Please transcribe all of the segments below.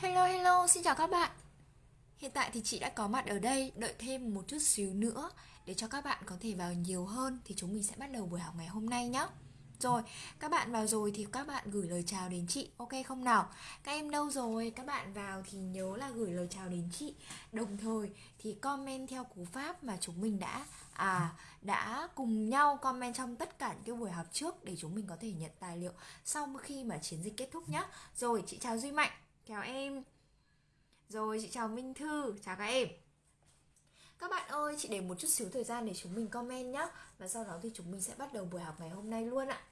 Hello hello, xin chào các bạn. Hiện tại thì chị đã có mặt ở đây, đợi thêm một chút xíu nữa để cho các bạn có thể vào nhiều hơn thì chúng mình sẽ bắt đầu buổi học ngày hôm nay nhé. Rồi, các bạn vào rồi thì các bạn gửi lời chào đến chị, ok không nào? Các em đâu rồi? Các bạn vào thì nhớ là gửi lời chào đến chị. Đồng thời thì comment theo cú pháp mà chúng mình đã à đã cùng nhau comment trong tất cả những cái buổi học trước để chúng mình có thể nhận tài liệu sau khi mà chiến dịch kết thúc nhé. Rồi, chị chào Duy Mạnh, chào em. Rồi, chị chào Minh Thư, chào các em. Các bạn ơi, chị để một chút xíu thời gian để chúng mình comment nhé Và sau đó thì chúng mình sẽ bắt đầu buổi học ngày hôm nay luôn ạ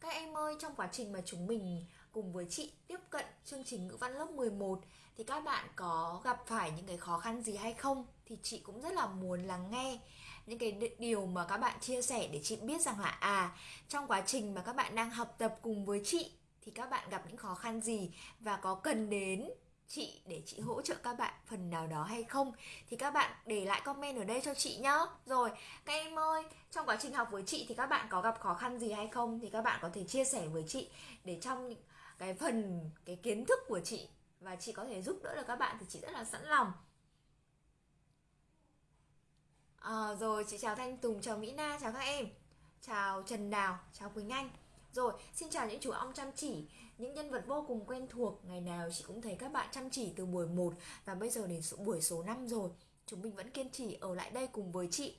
Các em ơi, trong quá trình mà chúng mình cùng với chị tiếp cận chương trình ngữ văn lớp 11 thì các bạn có gặp phải những cái khó khăn gì hay không? Thì chị cũng rất là muốn lắng nghe những cái điều mà các bạn chia sẻ để chị biết rằng là à trong quá trình mà các bạn đang học tập cùng với chị thì các bạn gặp những khó khăn gì và có cần đến chị để chị hỗ trợ các bạn phần nào đó hay không? Thì các bạn để lại comment ở đây cho chị nhá. Rồi, các em ơi, trong quá trình học với chị thì các bạn có gặp khó khăn gì hay không? Thì các bạn có thể chia sẻ với chị để trong cái phần cái kiến thức của chị và chị có thể giúp đỡ được các bạn thì chị rất là sẵn lòng à, rồi chị chào thanh tùng chào mỹ na chào các em chào trần đào chào quỳnh anh rồi, xin chào những chú ong chăm chỉ, những nhân vật vô cùng quen thuộc. Ngày nào chị cũng thấy các bạn chăm chỉ từ buổi 1 và bây giờ đến buổi số 5 rồi. Chúng mình vẫn kiên trì ở lại đây cùng với chị.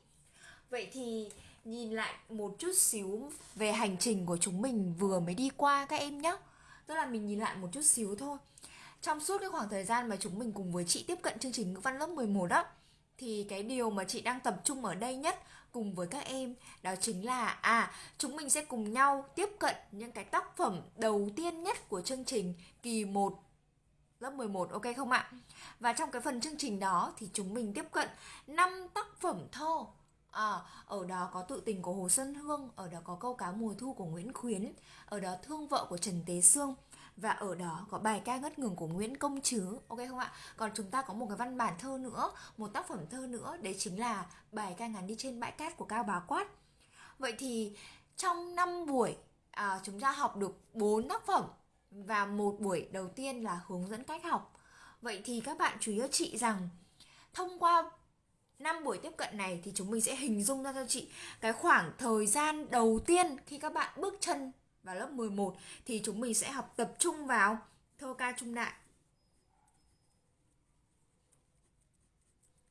Vậy thì nhìn lại một chút xíu về hành trình của chúng mình vừa mới đi qua các em nhé. Tức là mình nhìn lại một chút xíu thôi. Trong suốt cái khoảng thời gian mà chúng mình cùng với chị tiếp cận chương trình ngữ văn lớp 11 đó thì cái điều mà chị đang tập trung ở đây nhất cùng với các em, đó chính là à chúng mình sẽ cùng nhau tiếp cận những cái tác phẩm đầu tiên nhất của chương trình kỳ 1 lớp 11 ok không ạ? Và trong cái phần chương trình đó thì chúng mình tiếp cận 5 tác phẩm thơ À, ở đó có tự tình của Hồ Xuân Hương, ở đó có câu cá mùa thu của Nguyễn Khuyến, ở đó thương vợ của Trần Tế Sương, và ở đó có bài ca ngất ngừng của Nguyễn Công Trứ ok không ạ? Còn chúng ta có một cái văn bản thơ nữa một tác phẩm thơ nữa đấy chính là bài ca ngắn đi trên bãi cát của Cao Bá Quát. Vậy thì trong 5 buổi à, chúng ta học được 4 tác phẩm và một buổi đầu tiên là hướng dẫn cách học. Vậy thì các bạn chú ý cho chị rằng thông qua 5 buổi tiếp cận này thì chúng mình sẽ hình dung ra cho chị cái khoảng thời gian đầu tiên khi các bạn bước chân vào lớp 11 thì chúng mình sẽ học tập trung vào thơ ca trung đại.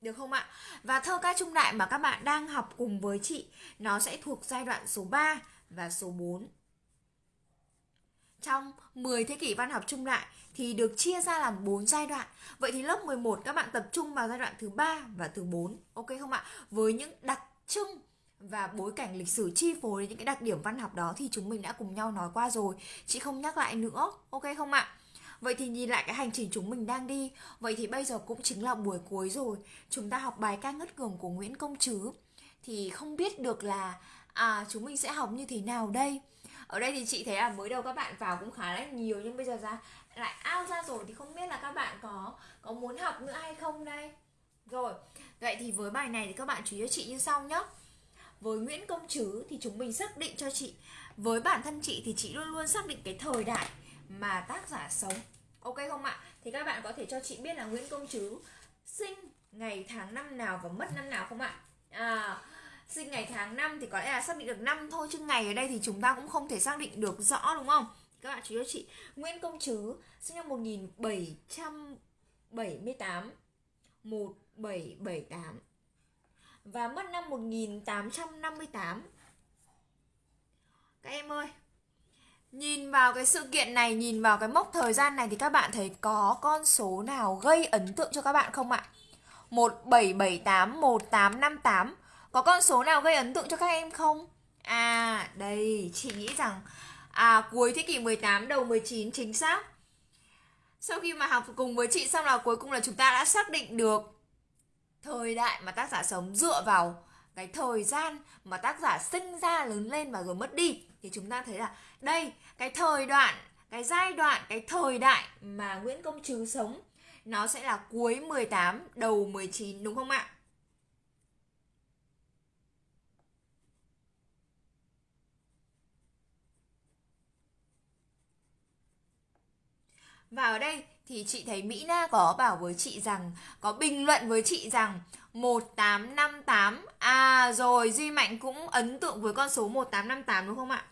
Được không ạ? Và thơ ca trung đại mà các bạn đang học cùng với chị, nó sẽ thuộc giai đoạn số 3 và số 4. Trong 10 thế kỷ văn học trung đại thì được chia ra làm 4 giai đoạn. Vậy thì lớp 11 các bạn tập trung vào giai đoạn thứ 3 và thứ 4. Ok không ạ? Với những đặc trưng và bối cảnh lịch sử chi phối những cái đặc điểm văn học đó thì chúng mình đã cùng nhau nói qua rồi chị không nhắc lại nữa, ok không ạ Vậy thì nhìn lại cái hành trình chúng mình đang đi Vậy thì bây giờ cũng chính là buổi cuối rồi Chúng ta học bài ca ngất ngường của Nguyễn Công Trứ Thì không biết được là À chúng mình sẽ học như thế nào đây ở đây thì chị thấy là mới đầu các bạn vào cũng khá là nhiều, Nhưng bây giờ ra lại ao ra rồi Thì không biết là các bạn có có muốn học nữa hay không đây? Rồi, Vậy thì với bài này thì các bạn chú ý cho chị như sau nhé với Nguyễn Công Trứ thì chúng mình xác định cho chị. Với bản thân chị thì chị luôn luôn xác định cái thời đại mà tác giả sống. Ok không ạ? Thì các bạn có thể cho chị biết là Nguyễn Công Trứ sinh ngày tháng năm nào và mất năm nào không ạ? À sinh ngày tháng năm thì có lẽ là xác định được năm thôi chứ ngày ở đây thì chúng ta cũng không thể xác định được rõ đúng không các bạn chú ý cho chị Nguyễn Công Trứ sinh năm 1778 1778 và mất năm 1858. Các em ơi, nhìn vào cái sự kiện này, nhìn vào cái mốc thời gian này thì các bạn thấy có con số nào gây ấn tượng cho các bạn không ạ? 1778, 1858 có con số nào gây ấn tượng cho các em không? À, đây, chị nghĩ rằng À, cuối thế kỷ 18, đầu 19 chính xác Sau khi mà học cùng với chị xong là cuối cùng là chúng ta đã xác định được thời đại mà tác giả sống dựa vào cái thời gian mà tác giả sinh ra lớn lên và rồi mất đi thì chúng ta thấy là đây cái thời đoạn cái giai đoạn cái thời đại mà Nguyễn Công Trứ sống nó sẽ là cuối 18 đầu 19 đúng không ạ? Và ở đây thì chị thấy Mỹ Na có bảo với chị rằng Có bình luận với chị rằng 1858 À rồi Duy Mạnh cũng ấn tượng với con số 1858 đúng không ạ?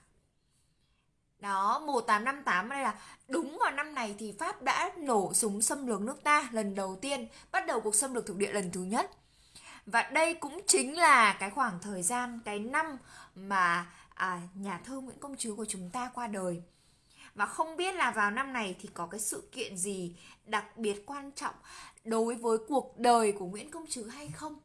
Đó 1858 đây là đúng vào năm này thì Pháp đã nổ súng xâm lược nước ta lần đầu tiên Bắt đầu cuộc xâm lược thuộc địa lần thứ nhất Và đây cũng chính là cái khoảng thời gian, cái năm mà à, nhà thơ Nguyễn Công Trứ của chúng ta qua đời và không biết là vào năm này thì có cái sự kiện gì đặc biệt quan trọng đối với cuộc đời của Nguyễn Công Trứ hay không?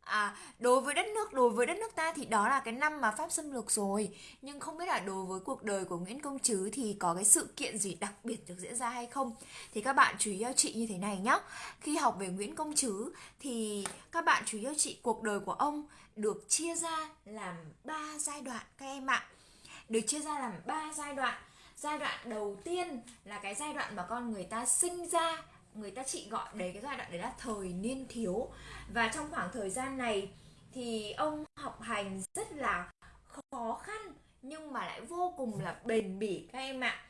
À, đối với đất nước, đối với đất nước ta thì đó là cái năm mà Pháp xâm lược rồi. Nhưng không biết là đối với cuộc đời của Nguyễn Công Trứ thì có cái sự kiện gì đặc biệt được diễn ra hay không? Thì các bạn chú ý cho chị như thế này nhé Khi học về Nguyễn Công Trứ thì các bạn chú ý cho chị cuộc đời của ông được chia ra làm 3 giai đoạn các em ạ. Được chia ra làm 3 giai đoạn giai đoạn đầu tiên là cái giai đoạn mà con người ta sinh ra, người ta chị gọi đấy, cái giai đoạn đấy là thời niên thiếu. Và trong khoảng thời gian này thì ông học hành rất là khó khăn, nhưng mà lại vô cùng là bền bỉ các em ạ.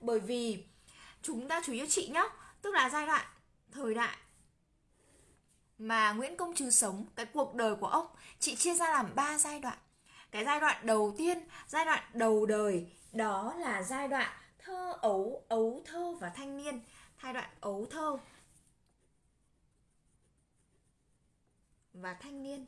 Bởi vì chúng ta chú ý cho chị nhé tức là giai đoạn, thời đại mà Nguyễn Công Trứ sống, cái cuộc đời của ông, chị chia ra làm 3 giai đoạn. Cái giai đoạn đầu tiên, giai đoạn đầu đời đó là giai đoạn thơ ấu ấu thơ và thanh niên. Giai đoạn ấu thơ và thanh niên.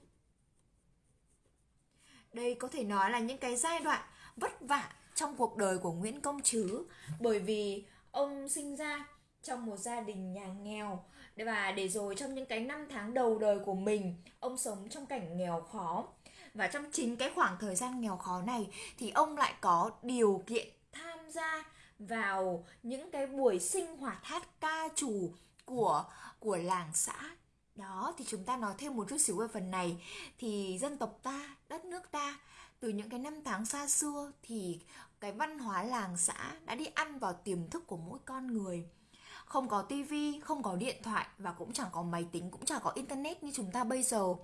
Đây có thể nói là những cái giai đoạn vất vả trong cuộc đời của Nguyễn Công Trứ bởi vì ông sinh ra trong một gia đình nhà nghèo. Và để rồi trong những cái năm tháng đầu đời của mình, ông sống trong cảnh nghèo khó và trong chính cái khoảng thời gian nghèo khó này thì ông lại có điều kiện tham gia vào những cái buổi sinh hoạt hát ca trù của của làng xã. Đó, thì chúng ta nói thêm một chút xíu về phần này. Thì dân tộc ta, đất nước ta, từ những cái năm tháng xa xưa thì cái văn hóa làng xã đã đi ăn vào tiềm thức của mỗi con người. Không có tivi không có điện thoại và cũng chẳng có máy tính, cũng chẳng có internet như chúng ta bây giờ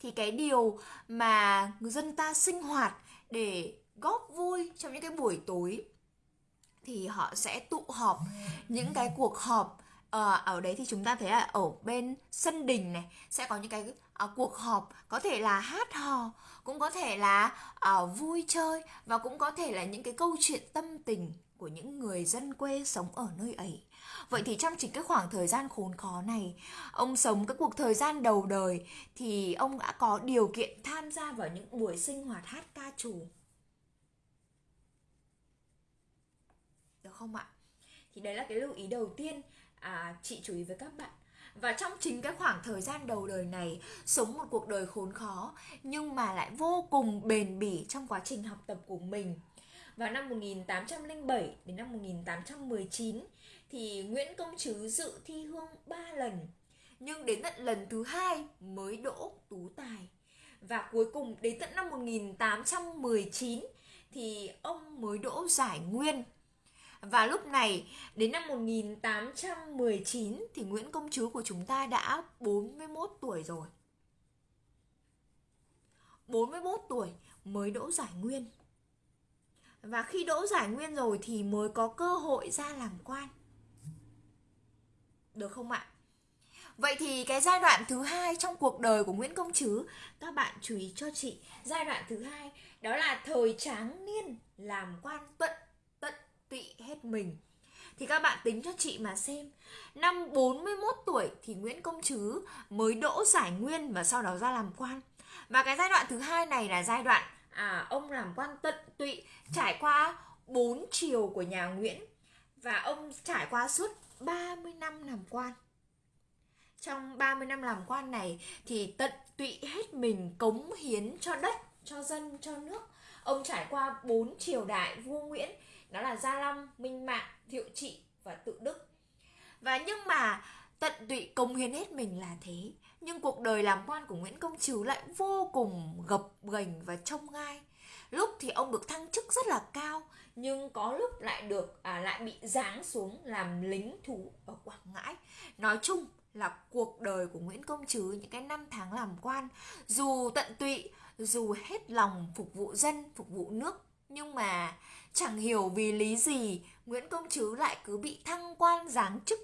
thì cái điều mà người dân ta sinh hoạt để góp vui trong những cái buổi tối thì họ sẽ tụ họp. Những cái cuộc họp ờ, ở đấy thì chúng ta thấy là ở bên sân đình này sẽ có những cái uh, cuộc họp có thể là hát hò cũng có thể là uh, vui chơi và cũng có thể là những cái câu chuyện tâm tình của những người dân quê sống ở nơi ấy. Vậy thì trong chính cái khoảng thời gian khốn khó này, ông sống cái cuộc thời gian đầu đời thì ông đã có điều kiện tham gia vào những buổi sinh hoạt hát ca trù. Được không ạ? Thì đấy là cái lưu ý đầu tiên à, chị chú ý với các bạn. Và trong chính cái khoảng thời gian đầu đời này Sống một cuộc đời khốn khó Nhưng mà lại vô cùng bền bỉ trong quá trình học tập của mình Vào năm 1807 đến năm 1819 thì Nguyễn Công Trứ dự thi hương 3 lần, nhưng đến tận lần thứ hai mới đỗ tú tài. Và cuối cùng đến tận năm 1819 thì ông mới đỗ giải nguyên. Và lúc này, đến năm 1819 thì Nguyễn Công Trứ của chúng ta đã 41 tuổi rồi. 41 tuổi mới đỗ giải nguyên. Và khi đỗ giải nguyên rồi thì mới có cơ hội ra làm quan được không ạ? Vậy thì cái giai đoạn thứ hai trong cuộc đời của Nguyễn Công Trứ Các bạn chú ý cho chị. Giai đoạn thứ hai đó là thời tráng niên Làm quan tận tận tụy hết mình. Thì các bạn tính cho chị mà xem Năm 41 tuổi thì Nguyễn Công Trứ mới đỗ giải nguyên và sau đó ra làm quan. Và cái giai đoạn thứ hai này là giai đoạn à, ông làm quan tận tụy Trải qua bốn chiều của nhà Nguyễn Và ông trải qua suốt 30 năm làm quan. Trong 30 năm làm quan này thì tận tụy hết mình cống hiến cho đất, cho dân, cho nước. Ông trải qua bốn triều đại vua Nguyễn Đó là Gia Long, Minh Mạng, Thiệu Trị và Tự Đức. Và nhưng mà tận tụy cống hiến hết mình là thế Nhưng cuộc đời làm quan của Nguyễn Công Trứ lại vô cùng gập ghềnh và trông gai. Lúc thì ông được thăng chức rất là cao nhưng có lúc lại được à, lại bị giáng xuống làm lính thú ở Quảng Ngãi. Nói chung là cuộc đời của Nguyễn Công Trứ những cái năm tháng làm quan dù tận tụy dù hết lòng phục vụ dân phục vụ nước nhưng mà chẳng hiểu vì lý gì Nguyễn Công Trứ lại cứ bị thăng quan giáng chức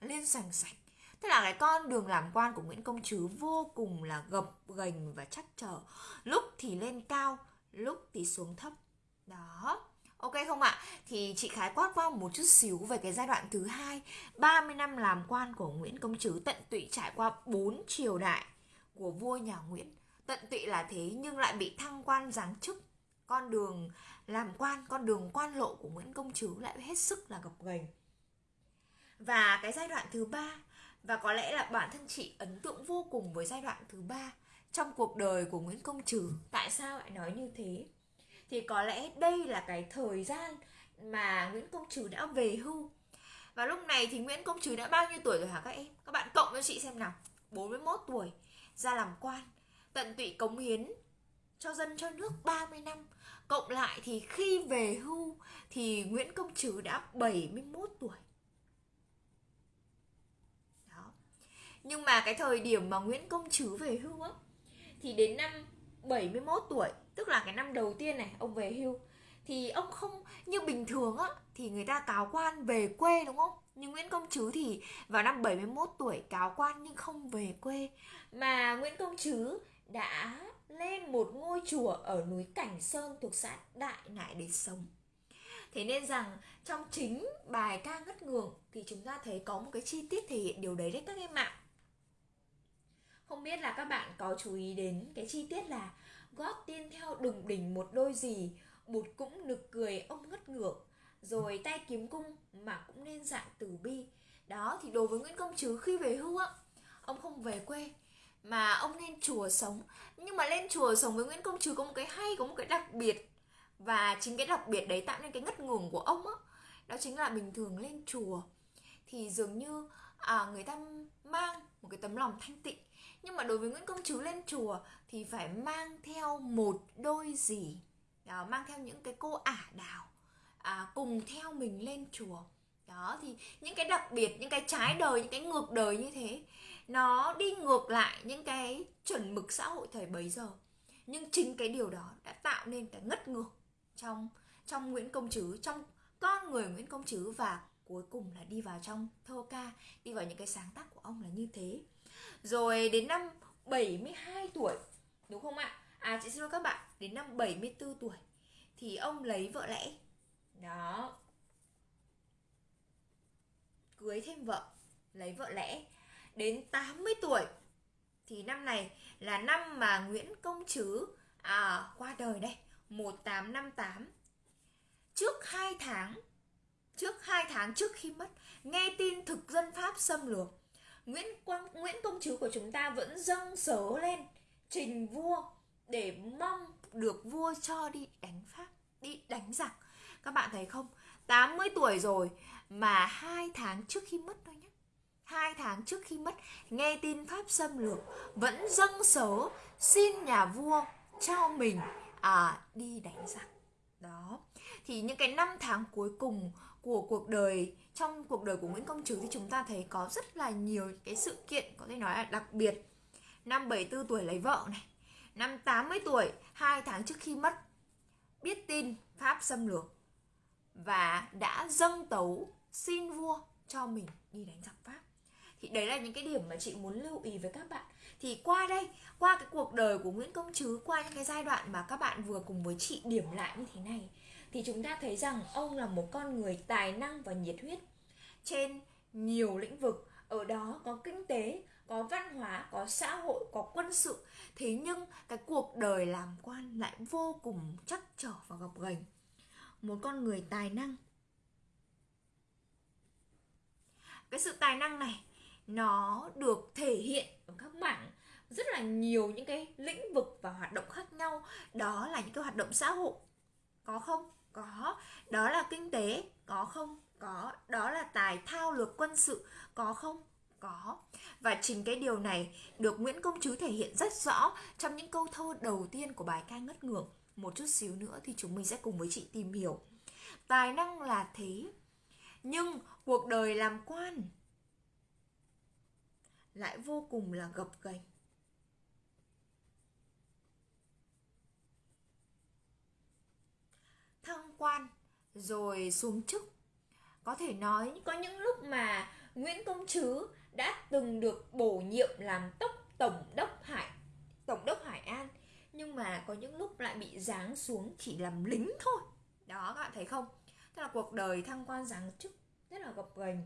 lên sành sạch. Tức là cái con đường làm quan của Nguyễn Công Trứ vô cùng là gập ghềnh và chắc trở. Lúc thì lên cao, lúc thì xuống thấp. Đó. Ok không ạ? Thì chị khái quát qua một chút xíu về cái giai đoạn thứ hai 30 năm làm quan của Nguyễn Công Trứ tận tụy trải qua 4 triều đại của vua nhà Nguyễn Tận tụy là thế nhưng lại bị thăng quan giáng chức Con đường làm quan, con đường quan lộ của Nguyễn Công Trứ lại hết sức là gập ghềnh Và cái giai đoạn thứ ba và có lẽ là bản thân chị ấn tượng vô cùng với giai đoạn thứ ba trong cuộc đời của Nguyễn Công Trứ. Tại sao lại nói như thế? Thì có lẽ đây là cái thời gian mà Nguyễn Công Trứ đã về hưu. Và lúc này thì Nguyễn Công Trứ đã bao nhiêu tuổi rồi hả các em? Các bạn cộng cho chị xem nào. 41 tuổi, ra làm quan, tận tụy cống hiến cho dân cho nước 30 năm. Cộng lại thì khi về hưu thì Nguyễn Công Trứ đã 71 tuổi. Nhưng mà cái thời điểm mà Nguyễn Công Trứ về hưu á Thì đến năm 71 tuổi Tức là cái năm đầu tiên này, ông về hưu, Thì ông không, như bình thường á, Thì người ta cáo quan về quê, đúng không? Nhưng Nguyễn Công Trứ thì vào năm 71 tuổi cáo quan nhưng không về quê Mà Nguyễn Công Trứ đã lên một ngôi chùa ở núi Cảnh Sơn thuộc xã Đại Nại để sống Thế nên rằng trong chính bài ca ngất ngường thì chúng ta thấy có một cái chi tiết thể hiện điều đấy đấy các em ạ. Không biết là các bạn có chú ý đến cái chi tiết là gót tiên theo đùng đỉnh một đôi gì Bụt cũng nực cười ông ngất ngược. Rồi tay kiếm cung mà cũng nên dạng tử bi. Đó thì đối với Nguyễn Công Trứ khi về hưu á Ông không về quê mà ông lên chùa sống. Nhưng mà lên chùa sống với Nguyễn Công Trứ có một cái hay, có một cái đặc biệt. Và chính cái đặc biệt đấy tạo nên cái ngất ngường của ông á. Đó chính là bình thường lên chùa. Thì dường như à, người ta mang một cái tấm lòng thanh tịnh. Nhưng mà đối với Nguyễn Công Trứ lên chùa thì phải mang theo một đôi gì đó, à, mang theo những cái cô ả đào à, cùng theo mình lên chùa. Đó thì những cái đặc biệt những cái trái đời những cái ngược đời như thế nó đi ngược lại những cái chuẩn mực xã hội thời bấy giờ. Nhưng chính cái điều đó đã tạo nên cái ngất ngược trong trong Nguyễn Công Trứ trong con người Nguyễn Công Trứ và cuối cùng là đi vào trong thơ ca đi vào những cái sáng tác của ông là như thế. Rồi đến năm 72 tuổi Đúng không ạ? À chị xin lỗi các bạn Đến năm 74 tuổi Thì ông lấy vợ lẽ. Đó. Cưới thêm vợ Lấy vợ lẽ. Đến 80 tuổi Thì năm này là năm mà Nguyễn Công Trứ à, Qua đời đây 1858 Trước 2 tháng Trước hai tháng trước khi mất Nghe tin thực dân Pháp xâm lược Nguyễn Quang Nguyễn Công Trứ của chúng ta vẫn dâng sớ lên trình vua để mong được vua cho đi đánh Pháp, đi đánh giặc. Các bạn thấy không? 80 tuổi rồi mà hai tháng trước khi mất thôi nhé. Hai tháng trước khi mất, nghe tin Pháp xâm lược vẫn dâng sớ xin nhà vua cho mình à đi đánh giặc. Đó. Thì những cái năm tháng cuối cùng của cuộc đời, trong cuộc đời của Nguyễn Công Trứ thì chúng ta thấy có rất là nhiều cái sự kiện có thể nói là đặc biệt. Năm 74 tuổi lấy vợ này, năm 80 tuổi, hai tháng trước khi mất, biết tin Pháp xâm lược và đã dâng tấu xin vua cho mình đi đánh giặc Pháp. Thì đấy là những cái điểm mà chị muốn lưu ý với các bạn. Thì qua đây, qua cái cuộc đời của Nguyễn Công Trứ qua những cái giai đoạn mà các bạn vừa cùng với chị điểm lại như thế này thì chúng ta thấy rằng ông là một con người tài năng và nhiệt huyết. Trên nhiều lĩnh vực, ở đó có kinh tế, có văn hóa, có xã hội, có quân sự. Thế nhưng cái cuộc đời làm quan lại vô cùng chắc trở và gập ghềnh. Một con người tài năng. Cái sự tài năng này, nó được thể hiện ở các mảng rất là nhiều những cái lĩnh vực và hoạt động khác nhau. Đó là những cái hoạt động xã hội. Có không? Có. Đó là kinh tế, có không? Có. Đó là tài, thao lược, quân sự. Có không? Có. Và chính cái điều này được Nguyễn Công Trứ thể hiện rất rõ trong những câu thơ đầu tiên của bài ca ngất ngường một chút xíu nữa thì chúng mình sẽ cùng với chị tìm hiểu. Tài năng là thế, nhưng cuộc đời làm quan lại vô cùng là gập ghềnh. Quan rồi xuống chức. Có thể nói có những lúc mà Nguyễn Công Trứ đã từng được bổ nhiệm làm tốc tổng đốc Hải tổng đốc Hải An nhưng mà có những lúc lại bị giáng xuống chỉ làm lính thôi. Đó các bạn thấy không? Tức là cuộc đời thăng quan giáng chức rất là gập ghềnh.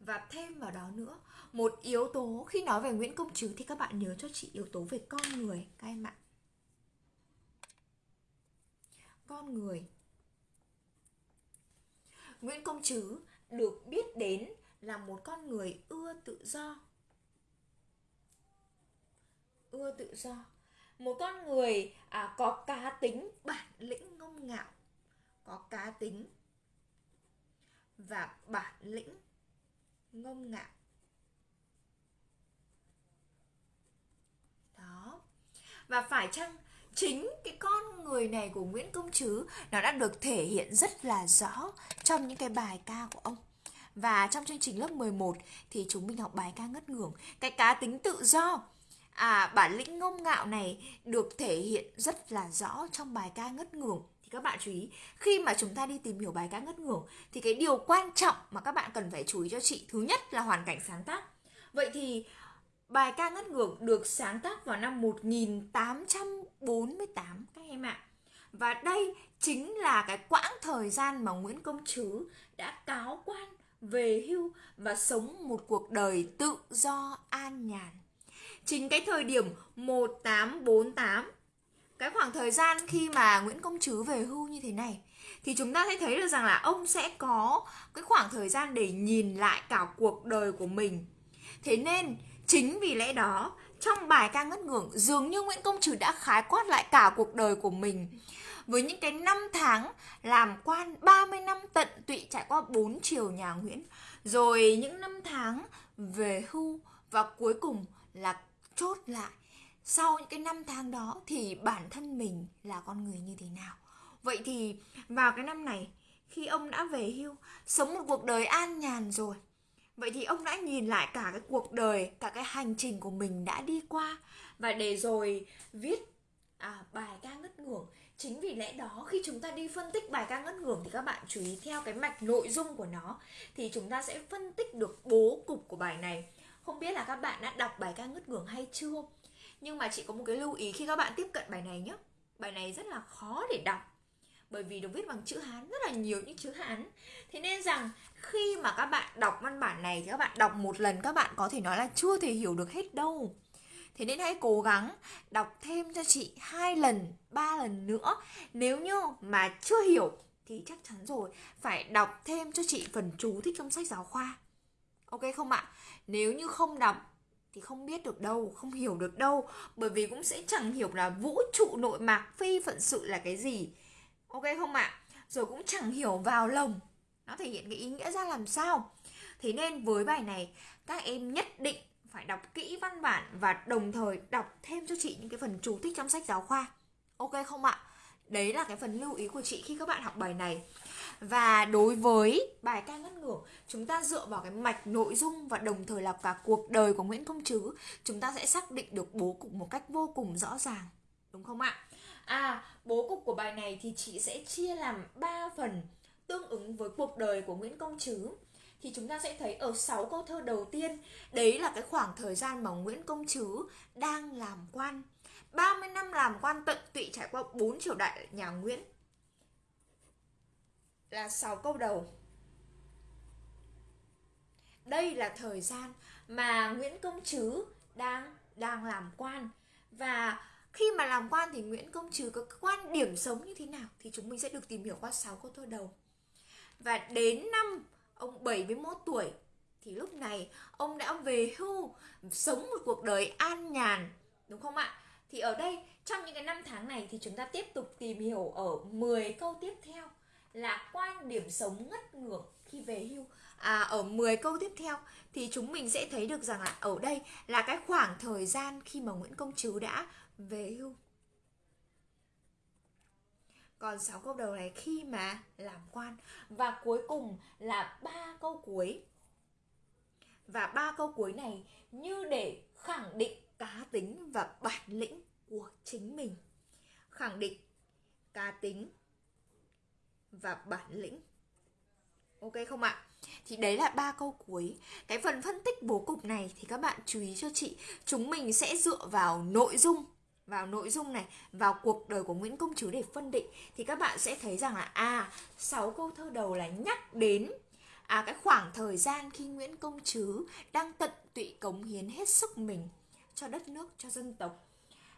Và thêm vào đó nữa một yếu tố khi nói về Nguyễn Công Trứ thì các bạn nhớ cho chị yếu tố về con người các em ạ con người. Nguyễn Công Trứ được biết đến là một con người ưa tự do. Ưa tự do. Một con người à, có cá tính bản lĩnh ngông ngạo có cá tính và bản lĩnh ngông ngạo. Đó. Và phải chăng chính cái con người này của Nguyễn Công Trứ nó đã được thể hiện rất là rõ trong những cái bài ca của ông. Và trong chương trình lớp 11 thì chúng mình học bài ca ngất ngưởng. Cái cá tính tự do à bản lĩnh ngông ngạo này được thể hiện rất là rõ trong bài ca ngất ngưởng. Thì các bạn chú ý, khi mà chúng ta đi tìm hiểu bài ca ngất ngưởng, thì cái điều quan trọng mà các bạn cần phải chú ý cho chị, thứ nhất là hoàn cảnh sáng tác. Vậy thì bài ca ngất ngưởng được sáng tác vào năm 1848 các em ạ và đây chính là cái quãng thời gian mà Nguyễn Công Trứ đã cáo quan, về hưu và sống một cuộc đời tự do, an nhàn. Chính cái thời điểm 1848 cái khoảng thời gian khi mà Nguyễn Công Trứ về hưu như thế này, thì chúng ta sẽ thấy được rằng là ông sẽ có cái khoảng thời gian để nhìn lại cả cuộc đời của mình. Thế nên chính vì lẽ đó, trong bài ca ngất ngưởng dường như Nguyễn Công Trứ đã khái quát lại cả cuộc đời của mình. Với những cái năm tháng làm quan 30 năm tận tụy trải qua bốn triều nhà Nguyễn. Rồi những năm tháng về hưu và cuối cùng là chốt lại. Sau những cái năm tháng đó thì bản thân mình là con người như thế nào? Vậy thì vào cái năm này, khi ông đã về hưu, sống một cuộc đời an nhàn rồi vậy thì ông đã nhìn lại cả cái cuộc đời cả cái hành trình của mình đã đi qua. Và để rồi viết à, bài ca ngất ngưởng. Chính vì lẽ đó khi chúng ta đi phân tích bài ca ngất ngưởng thì các bạn chú ý theo cái mạch nội dung của nó thì chúng ta sẽ phân tích được bố cục của bài này. Không biết là các bạn đã đọc bài ca ngất ngưởng hay chưa? Nhưng mà chị có một cái lưu ý khi các bạn tiếp cận bài này nhé bài này rất là khó để đọc bởi vì được viết bằng chữ Hán rất là nhiều những chữ Hán. Thế nên rằng khi mà các bạn đọc văn bản này thì các bạn đọc một lần các bạn có thể nói là chưa thể hiểu được hết đâu. Thế nên hãy cố gắng đọc thêm cho chị hai lần ba lần nữa. Nếu như mà chưa hiểu thì chắc chắn rồi phải đọc thêm cho chị phần chú thích trong sách giáo khoa. Ok không ạ? Nếu như không đọc thì không biết được đâu, không hiểu được đâu. Bởi vì cũng sẽ chẳng hiểu là vũ trụ nội mạc phi phận sự là cái gì. Ok không ạ? À? Rồi cũng chẳng hiểu vào lồng Nó thể hiện cái ý nghĩa ra làm sao Thế nên với bài này, các em nhất định phải đọc kỹ văn bản và đồng thời đọc thêm cho chị những cái phần chú thích trong sách giáo khoa Ok không ạ? Đấy là cái phần lưu ý của chị khi các bạn học bài này và đối với bài ca ngất ngưởng chúng ta dựa vào cái mạch nội dung và đồng thời là cả cuộc đời của Nguyễn Công Trứ chúng ta sẽ xác định được bố cục một cách vô cùng rõ ràng đúng không ạ à bố cục của bài này thì chị sẽ chia làm 3 phần tương ứng với cuộc đời của Nguyễn Công Trứ thì chúng ta sẽ thấy ở 6 câu thơ đầu tiên, đấy là cái khoảng thời gian mà Nguyễn Công Trứ đang làm quan. 30 năm làm quan tận tụy trải qua 4 triều đại nhà Nguyễn. Là 6 câu đầu. Đây là thời gian mà Nguyễn Công Trứ đang đang làm quan. Và khi mà làm quan thì Nguyễn Công Trứ có quan điểm sống như thế nào thì chúng mình sẽ được tìm hiểu qua 6 câu thơ đầu. Và đến năm ông 71 tuổi thì lúc này ông đã về hưu, sống một cuộc đời an nhàn, đúng không ạ? Thì ở đây trong những cái năm tháng này thì chúng ta tiếp tục tìm hiểu ở 10 câu tiếp theo là quan điểm sống ngất ngưởng khi về hưu à, ở 10 câu tiếp theo thì chúng mình sẽ thấy được rằng là ở đây là cái khoảng thời gian khi mà Nguyễn Công Trứ đã về hưu còn 6 câu đầu này, khi mà làm quan, và cuối cùng là ba câu cuối. Và ba câu cuối này, như để khẳng định cá tính và bản lĩnh của chính mình. Khẳng định cá tính và bản lĩnh. Ok không ạ? Thì đấy là ba câu cuối. Cái phần phân tích bố cục này thì các bạn chú ý cho chị. Chúng mình sẽ dựa vào nội dung vào nội dung này vào cuộc đời của Nguyễn Công Trứ để phân định thì các bạn sẽ thấy rằng là à sáu câu thơ đầu là nhắc đến à cái khoảng thời gian khi Nguyễn Công Trứ đang tận tụy cống hiến hết sức mình cho đất nước cho dân tộc.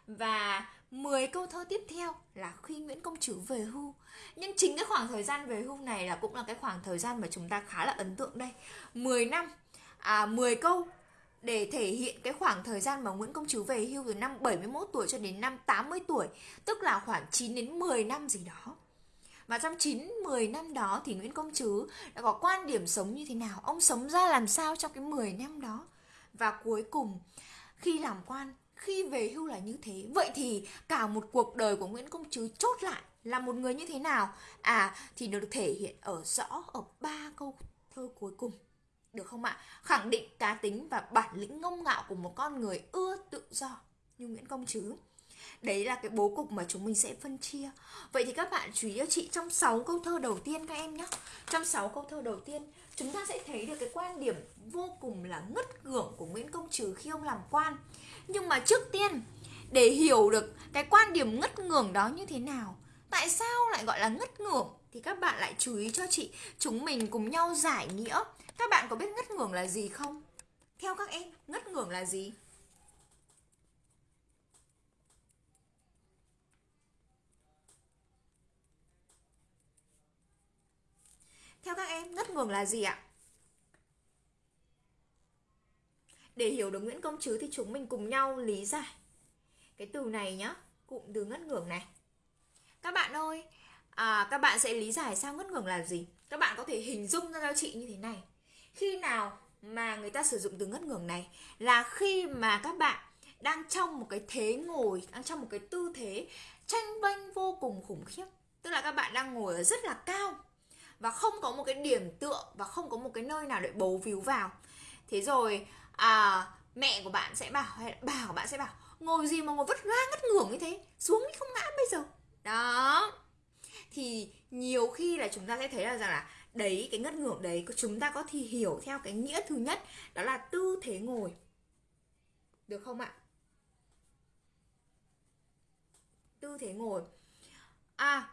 Và 10 câu thơ tiếp theo là khi Nguyễn Công Trứ về hưu. Nhưng chính cái khoảng thời gian về hưu này là cũng là cái khoảng thời gian mà chúng ta khá là ấn tượng đây. 10 năm, à 10 câu để thể hiện cái khoảng thời gian mà Nguyễn Công Trứ về hưu từ năm 71 tuổi cho đến năm 80 tuổi Tức là khoảng 9 đến 10 năm gì đó. Và trong 9 10 năm đó thì Nguyễn Công Trứ đã có quan điểm sống như thế nào, ông sống ra làm sao trong cái 10 năm đó. Và cuối cùng khi làm quan khi về hưu là như thế. Vậy thì cả một cuộc đời của nguyễn công trứ chốt lại là một người như thế nào? À thì được thể hiện ở rõ ở ba câu thơ cuối cùng được không ạ? Khẳng định cá tính và bản lĩnh ngông ngạo của một con người ưa tự do như nguyễn công trứ đấy là cái bố cục mà chúng mình sẽ phân chia. Vậy thì các bạn chú ý cho chị, trong 6 câu thơ đầu tiên các em nhé. Trong 6 câu thơ đầu tiên, chúng ta sẽ thấy được cái quan điểm vô cùng là ngất ngưởng của nguyễn công trứ khi ông làm quan. Nhưng mà trước tiên, để hiểu được cái quan điểm ngất ngưởng đó như thế nào, tại sao lại gọi là ngất ngưởng thì các bạn lại chú ý cho chị, chúng mình cùng nhau giải nghĩa các bạn có biết ngất ngưởng là gì không theo các em ngất ngưởng là gì theo các em ngất ngưởng là gì ạ Để hiểu được Nguyễn Công Trứ thì chúng mình cùng nhau lý giải cái từ này nhá, cụm từ ngất ngưởng này. Các bạn ơi, à, các bạn sẽ lý giải sao ngất ngưởng là gì? Các bạn có thể hình dung ra cho chị như thế này. Khi nào mà người ta sử dụng từ ngất ngưởng này là khi mà các bạn đang trong một cái thế ngồi, đang trong một cái tư thế tranh vênh vô cùng khủng khiếp. Tức là các bạn đang ngồi ở rất là cao và không có một cái điểm tựa và không có một cái nơi nào để bấu víu vào. Thế rồi à, mẹ của bạn sẽ bảo hay bà của bạn sẽ bảo ngồi gì mà ngồi vất ra ngất ngưởng như thế xuống đi không ngã bây giờ đó thì nhiều khi là chúng ta sẽ thấy là rằng là đấy cái ngất ngưởng đấy chúng ta có thì hiểu theo cái nghĩa thứ nhất đó là tư thế ngồi. Được không ạ? Tư thế ngồi. À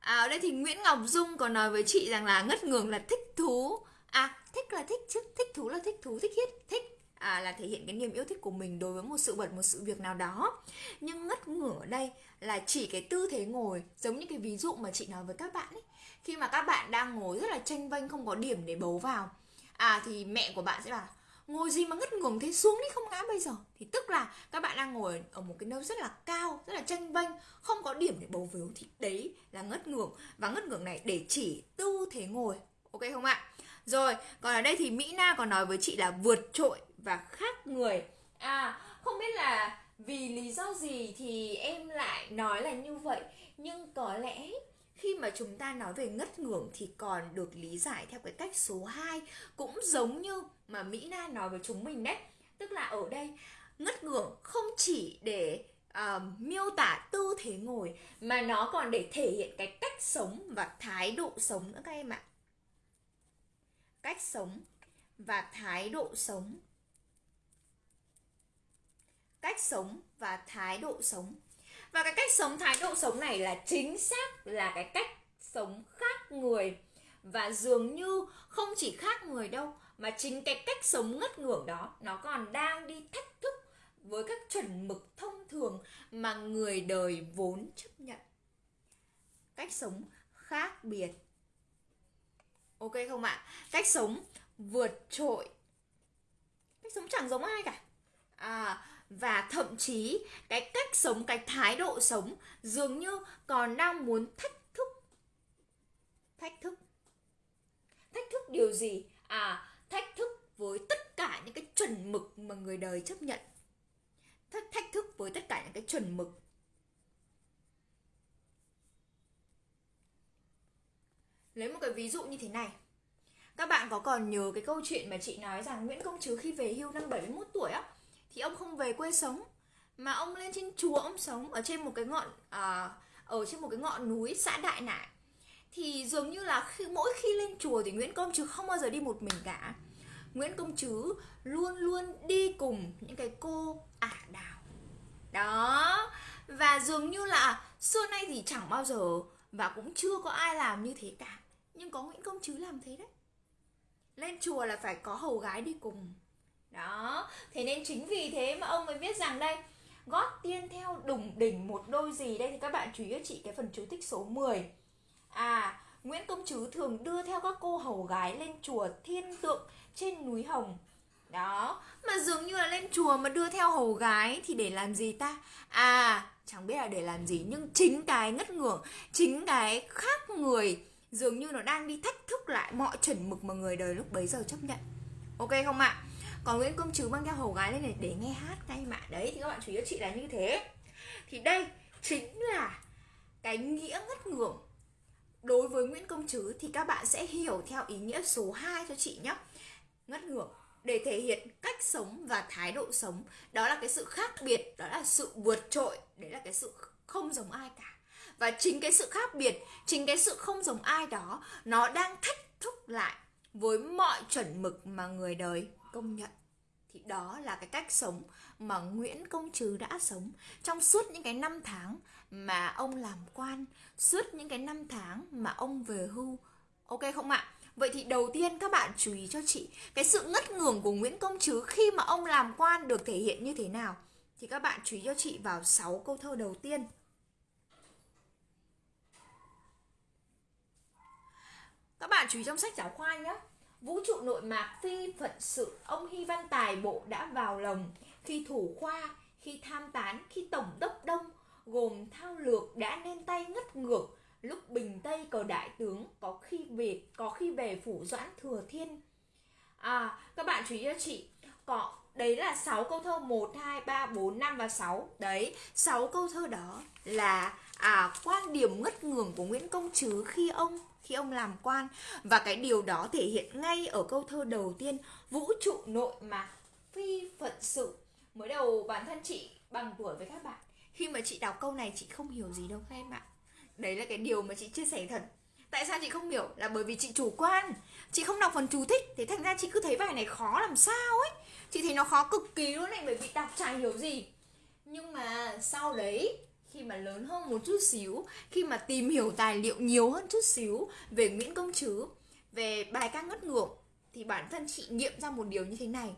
à ở đây thì Nguyễn Ngọc Dung còn nói với chị rằng là ngất ngưởng là thích thú. À thích là thích chứ thích thú là thích thú thích hiết thích à, là thể hiện cái niềm yêu thích của mình đối với một sự vật một sự việc nào đó. Nhưng ngất ngửa ở đây là chỉ cái tư thế ngồi giống như cái ví dụ mà chị nói với các bạn ấy khi mà các bạn đang ngồi rất là tranh vênh không có điểm để bấu vào à thì mẹ của bạn sẽ bảo ngồi gì mà ngất ngưởng thế xuống đi không ngã bây giờ. Thì tức là các bạn đang ngồi ở một cái nơi rất là cao rất là tranh vênh không có điểm để bấu víu thì đấy là ngất ngưởng và ngất ngưởng này để chỉ tư thế ngồi ok không ạ? Rồi, còn ở đây thì Mỹ Na còn nói với chị là vượt trội và khác người. À, không biết là vì lý do gì thì em lại nói là như vậy, nhưng có lẽ khi mà chúng ta nói về ngất ngưởng thì còn được lý giải theo cái cách số 2 cũng giống như mà Mỹ Na nói với chúng mình đấy. Tức là ở đây ngất ngưởng không chỉ để uh, miêu tả tư thế ngồi mà nó còn để thể hiện cái cách sống và thái độ sống nữa các em ạ. Cách sống và thái độ sống. Cách sống và thái độ sống và cái cách sống thái độ sống này là chính xác là cái cách sống khác người. Và dường như không chỉ khác người đâu mà chính cái cách sống ngất ngưởng đó nó còn đang đi thách thức với các chuẩn mực thông thường mà người đời vốn chấp nhận. Cách sống khác biệt. Ok không ạ? Cách sống vượt trội. Cách sống chẳng giống ai cả. À, và thậm chí, cái cách sống, cái thái độ sống dường như còn đang muốn thách thức. Thách thức. Thách thức điều gì? À thách thức với tất cả những cái chuẩn mực mà người đời chấp nhận. Thách thách thức với tất cả những cái chuẩn mực. Lấy một cái ví dụ như thế này. Các bạn có còn nhớ cái câu chuyện mà chị nói rằng Nguyễn Công Trứ khi về hưu năm 71 tuổi á thì ông không về quê sống. Mà ông lên trên chùa ông sống Ở trên một cái ngọn à, ở trên một cái ngọn núi xã Đại Nại. Thì dường như là khi mỗi khi lên chùa thì Nguyễn Công Trứ không bao giờ đi một mình cả. Nguyễn Công Trứ luôn luôn đi cùng những cái cô ả đào. Đó. Và dường như là xưa nay thì chẳng bao giờ và cũng chưa có ai làm như thế cả. Nhưng có Nguyễn Công Trứ làm thế đấy. Lên chùa là phải có hầu gái đi cùng đó, thế nên chính vì thế mà ông mới viết rằng đây gót tiên theo đùng đỉnh một đôi gì? Đây thì các bạn chú ý chị cái phần chú thích số 10 à Nguyễn Công Trứ thường đưa theo các cô hầu gái lên chùa thiên tượng trên núi Hồng. Đó, mà dường như là lên chùa mà đưa theo hầu gái thì để làm gì ta? À chẳng biết là để làm gì, nhưng chính cái ngất ngưởng, chính cái khác người, dường như nó đang đi thách thức lại mọi chuẩn mực mà người đời lúc bấy giờ chấp nhận. Ok không ạ? Còn nguyễn công trứ mang theo hầu gái lên này để nghe hát ngay mà đấy, thì các bạn chú ý cho chị là như thế. Thì đây chính là cái nghĩa ngất ngưởng đối với Nguyễn Công Trứ thì các bạn sẽ hiểu theo ý nghĩa số 2 cho chị nhé. Ngất ngưởng để thể hiện cách sống và thái độ sống. Đó là cái sự khác biệt, đó là sự vượt trội, đấy là cái sự không giống ai cả. Và chính cái sự khác biệt, chính cái sự không giống ai đó, nó đang thách thức lại với mọi chuẩn mực mà người đời công nhận thì đó là cái cách sống mà Nguyễn Công Trứ đã sống trong suốt những cái năm tháng mà ông làm quan, suốt những cái năm tháng mà ông về hưu. Ok không ạ? Vậy thì đầu tiên các bạn chú ý cho chị cái sự ngất ngưởng của Nguyễn Công Trứ khi mà ông làm quan được thể hiện như thế nào? Thì các bạn chú ý cho chị vào 6 câu thơ đầu tiên. Các bạn chú ý trong sách giáo khoa nhé. Vũ trụ nội mạc phi phận sự Ông Hy Văn Tài bộ đã vào lòng. Khi thủ khoa, khi tham tán, khi tổng đốc đông Gồm thao lược đã nên tay ngất ngược. Lúc bình tây cờ đại tướng Có khi về có khi về phủ doãn thừa thiên. À các bạn chú ý cho chị Có đấy là 6 câu thơ 1, 2, 3, 4, 5 và 6 Đấy, 6 câu thơ đó là à, quan điểm ngất ngường của Nguyễn Công Trứ khi ông khi ông làm quan. Và cái điều đó thể hiện ngay ở câu thơ đầu tiên, vũ trụ nội mà phi phận sự. Mới đầu, bản thân chị bằng tuổi với các bạn. Khi mà chị đọc câu này, chị không hiểu gì đâu các em ạ. Đấy là cái điều mà chị chia sẻ thật. Tại sao chị không hiểu? Là bởi vì chị chủ quan. Chị không đọc phần chú thích thế thành ra chị cứ thấy bài này khó làm sao ấy. Chị thấy nó khó cực kỳ luôn này, bởi vì đọc chả hiểu gì. Nhưng mà sau đấy khi mà lớn hơn một chút xíu, khi mà tìm hiểu tài liệu nhiều hơn chút xíu về Nguyễn Công Trứ về bài ca ngất ngưỡng thì bản thân chị nghiệm ra một điều như thế này.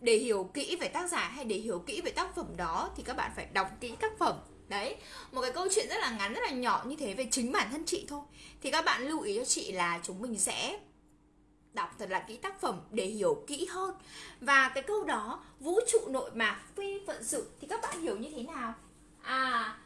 Để hiểu kỹ về tác giả hay để hiểu kỹ về tác phẩm đó, thì các bạn phải đọc kỹ tác phẩm. Đấy, một cái câu chuyện rất là ngắn, rất là nhỏ như thế về chính bản thân chị thôi. Thì các bạn lưu ý cho chị là chúng mình sẽ đọc thật là kỹ tác phẩm để hiểu kỹ hơn. Và cái câu đó, vũ trụ nội mạc phi phận sự, thì các bạn hiểu như thế nào? À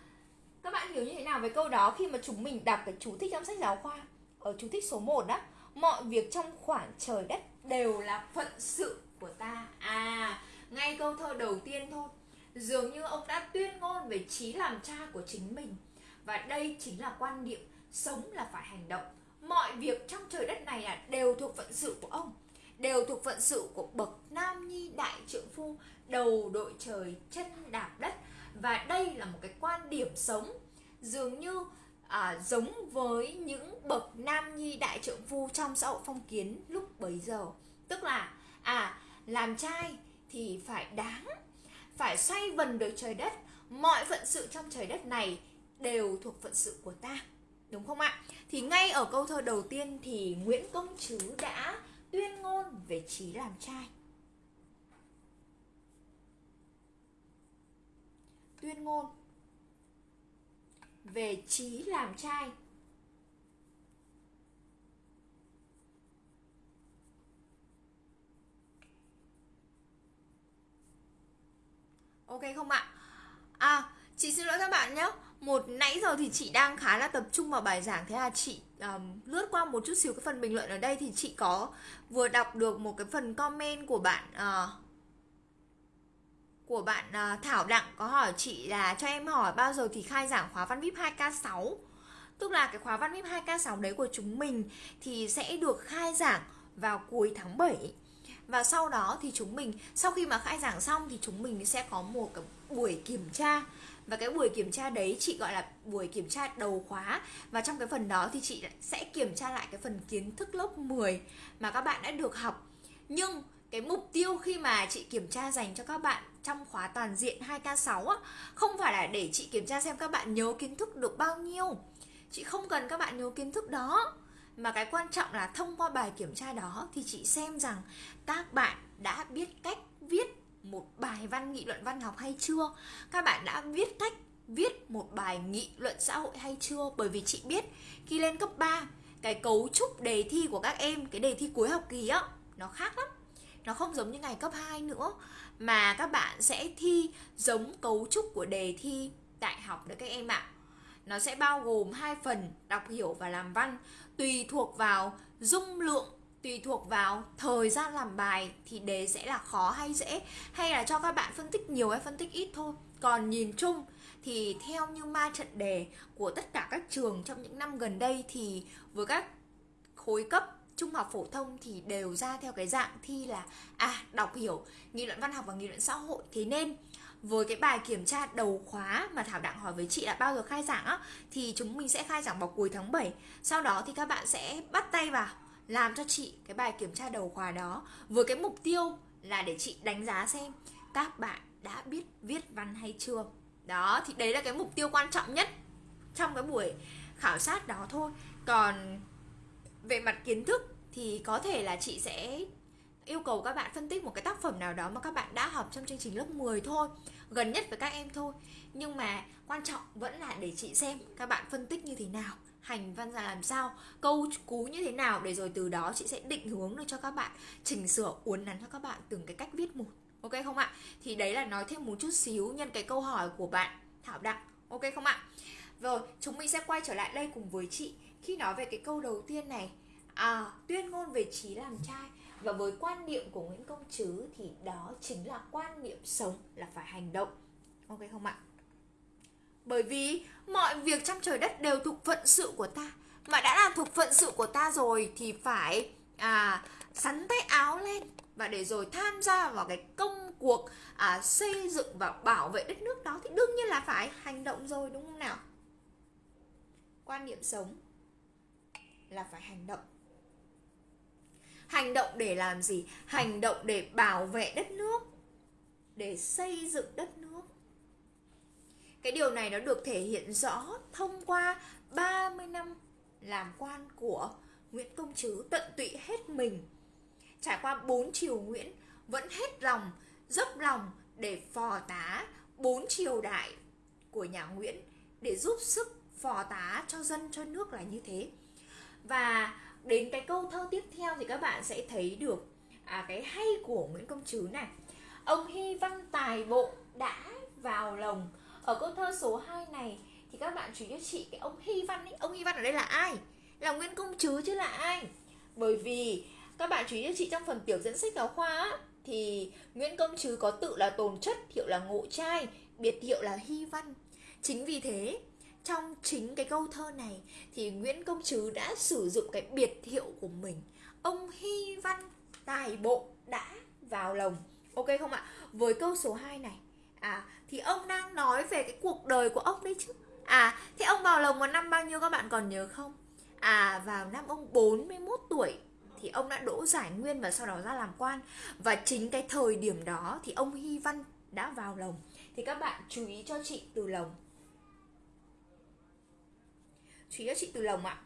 các bạn hiểu như thế nào về câu đó khi mà chúng mình đọc cái chú thích trong sách giáo khoa? Ở chú thích số 1 đó mọi việc trong khoảng trời đất đều là phận sự của ta. À ngay câu thơ đầu tiên thôi. Dường như ông đã tuyên ngôn về trí làm cha của chính mình. Và đây chính là quan điểm sống là phải hành động. Mọi việc trong trời đất này là đều thuộc phận sự của ông, đều thuộc phận sự của bậc nam nhi đại trượng phu, đầu đội trời chân đạp đất và đây là một cái quan điểm sống dường như à, giống với những bậc nam nhi đại trượng phu trong xã hội phong kiến lúc bấy giờ. Tức là à làm trai thì phải đáng phải xoay vần được trời đất. Mọi phận sự trong trời đất này đều thuộc phận sự của ta đúng không ạ? Thì ngay ở câu thơ đầu tiên thì nguyễn công trứ đã tuyên ngôn về trí làm trai. Tuyên ngôn. Về trí làm trai. Ok không ạ? À, chị xin lỗi các bạn nhé. Một nãy giờ thì chị đang khá là tập trung vào bài giảng. Thế là chị um, lướt qua một chút xíu cái phần bình luận ở đây Thì chị có vừa đọc được một cái phần comment của bạn uh, của bạn ờ, Thảo Đặng có hỏi chị là cho em hỏi bao giờ thì khai giảng khóa văn VIP 2K6 Tức là cái khóa văn VIP 2K6 đấy của chúng mình thì sẽ được khai giảng vào cuối tháng 7 và sau đó thì chúng mình, sau khi mà khai giảng xong thì chúng mình sẽ có một cái buổi kiểm tra. Và cái buổi kiểm tra đấy chị gọi là buổi kiểm tra đầu khóa. Và trong cái phần đó thì chị sẽ kiểm tra lại cái phần kiến thức lớp 10 mà các bạn đã được học. Nhưng cái mục tiêu khi mà chị kiểm tra dành cho các bạn trong khóa toàn diện 2K6 á, không phải là để chị kiểm tra xem các bạn nhớ kiến thức được bao nhiêu. Chị không cần các bạn nhớ kiến thức đó. Mà cái quan trọng là thông qua bài kiểm tra đó thì chị xem rằng các bạn đã biết cách viết một bài văn nghị luận văn học hay chưa? Các bạn đã viết cách viết một bài nghị luận xã hội hay chưa? Bởi vì chị biết khi lên cấp 3 cái cấu trúc đề thi của các em cái đề thi cuối học kỳ á nó khác lắm nó không giống như ngày cấp 2 nữa, mà các bạn sẽ thi giống cấu trúc của đề thi đại học đấy các em ạ. Nó sẽ bao gồm hai phần, đọc hiểu và làm văn, tùy thuộc vào dung lượng, tùy thuộc vào thời gian làm bài thì đề sẽ là khó hay dễ, hay là cho các bạn phân tích nhiều hay phân tích ít thôi. Còn nhìn chung thì theo như ma trận đề của tất cả các trường trong những năm gần đây thì với các khối cấp trung học phổ thông thì đều ra theo cái dạng thi là à đọc hiểu nghị luận văn học và nghị luận xã hội. Thế nên, với cái bài kiểm tra đầu khóa mà Thảo Đặng hỏi với chị là bao giờ khai giảng á, thì chúng mình sẽ khai giảng vào cuối tháng 7 sau đó thì các bạn sẽ bắt tay vào làm cho chị cái bài kiểm tra đầu khóa đó với cái mục tiêu là để chị đánh giá xem các bạn đã biết viết văn hay chưa. Đó, thì đấy là cái mục tiêu quan trọng nhất trong cái buổi khảo sát đó thôi. Còn về mặt kiến thức thì có thể là chị sẽ yêu cầu các bạn phân tích một cái tác phẩm nào đó mà các bạn đã học trong chương trình lớp 10 thôi, gần nhất với các em thôi. Nhưng mà quan trọng vẫn là để chị xem các bạn phân tích như thế nào, hành văn ra làm sao, câu cú như thế nào để rồi từ đó chị sẽ định hướng được cho các bạn, chỉnh sửa, uốn nắn cho các bạn từng cái cách viết một. Ok không ạ? Thì đấy là nói thêm một chút xíu nhân cái câu hỏi của bạn thảo đặng. Ok không ạ? Rồi, chúng mình sẽ quay trở lại đây cùng với chị khi nói về cái câu đầu tiên này à tuyên ngôn về trí làm trai và với quan niệm của Nguyễn Công Trứ thì đó chính là quan niệm sống là phải hành động. Ok không ạ? Bởi vì mọi việc trong trời đất đều thuộc phận sự của ta mà đã là thuộc phận sự của ta rồi thì phải à sắn tay áo lên và để rồi tham gia vào cái công cuộc à, xây dựng và bảo vệ đất nước đó thì đương nhiên là phải hành động rồi đúng không nào? Quan niệm sống là phải hành động. Hành động để làm gì? Hành động để bảo vệ đất nước, để xây dựng đất nước. Cái điều này nó được thể hiện rõ thông qua 30 năm làm quan của Nguyễn Công Trứ tận tụy hết mình. Trải qua bốn triều Nguyễn, vẫn hết lòng, dốc lòng để phò tá bốn triều đại của nhà Nguyễn, để giúp sức phò tá cho dân, cho nước là như thế và đến cái câu thơ tiếp theo thì các bạn sẽ thấy được à, cái hay của Nguyễn Công Trứ này. Ông hy văn tài bộ đã vào lòng. Ở câu thơ số 2 này thì các bạn chú ý cho chị cái ông hy văn ấy ông hy văn ở đây là ai? Là Nguyễn Công Trứ chứ là ai? Bởi vì các bạn chú ý cho chị trong phần tiểu dẫn sách giáo khoa á, thì Nguyễn Công Trứ có tự là tồn chất hiệu là ngộ trai biệt hiệu là hy văn. Chính vì thế trong chính cái câu thơ này thì Nguyễn Công Trứ đã sử dụng cái biệt hiệu của mình. Ông hy văn tài bộ đã vào lòng. Ok không ạ? Với câu số 2 này. À thì ông đang nói về cái cuộc đời của ông đấy chứ. À thế ông vào lồng vào năm bao nhiêu các bạn còn nhớ không? À vào năm ông 41 tuổi thì ông đã đỗ giải nguyên và sau đó ra làm quan. Và chính cái thời điểm đó thì ông Hy Văn đã vào lồng thì các bạn chú ý cho chị từ lồng chú ý cho chị từ lồng ạ.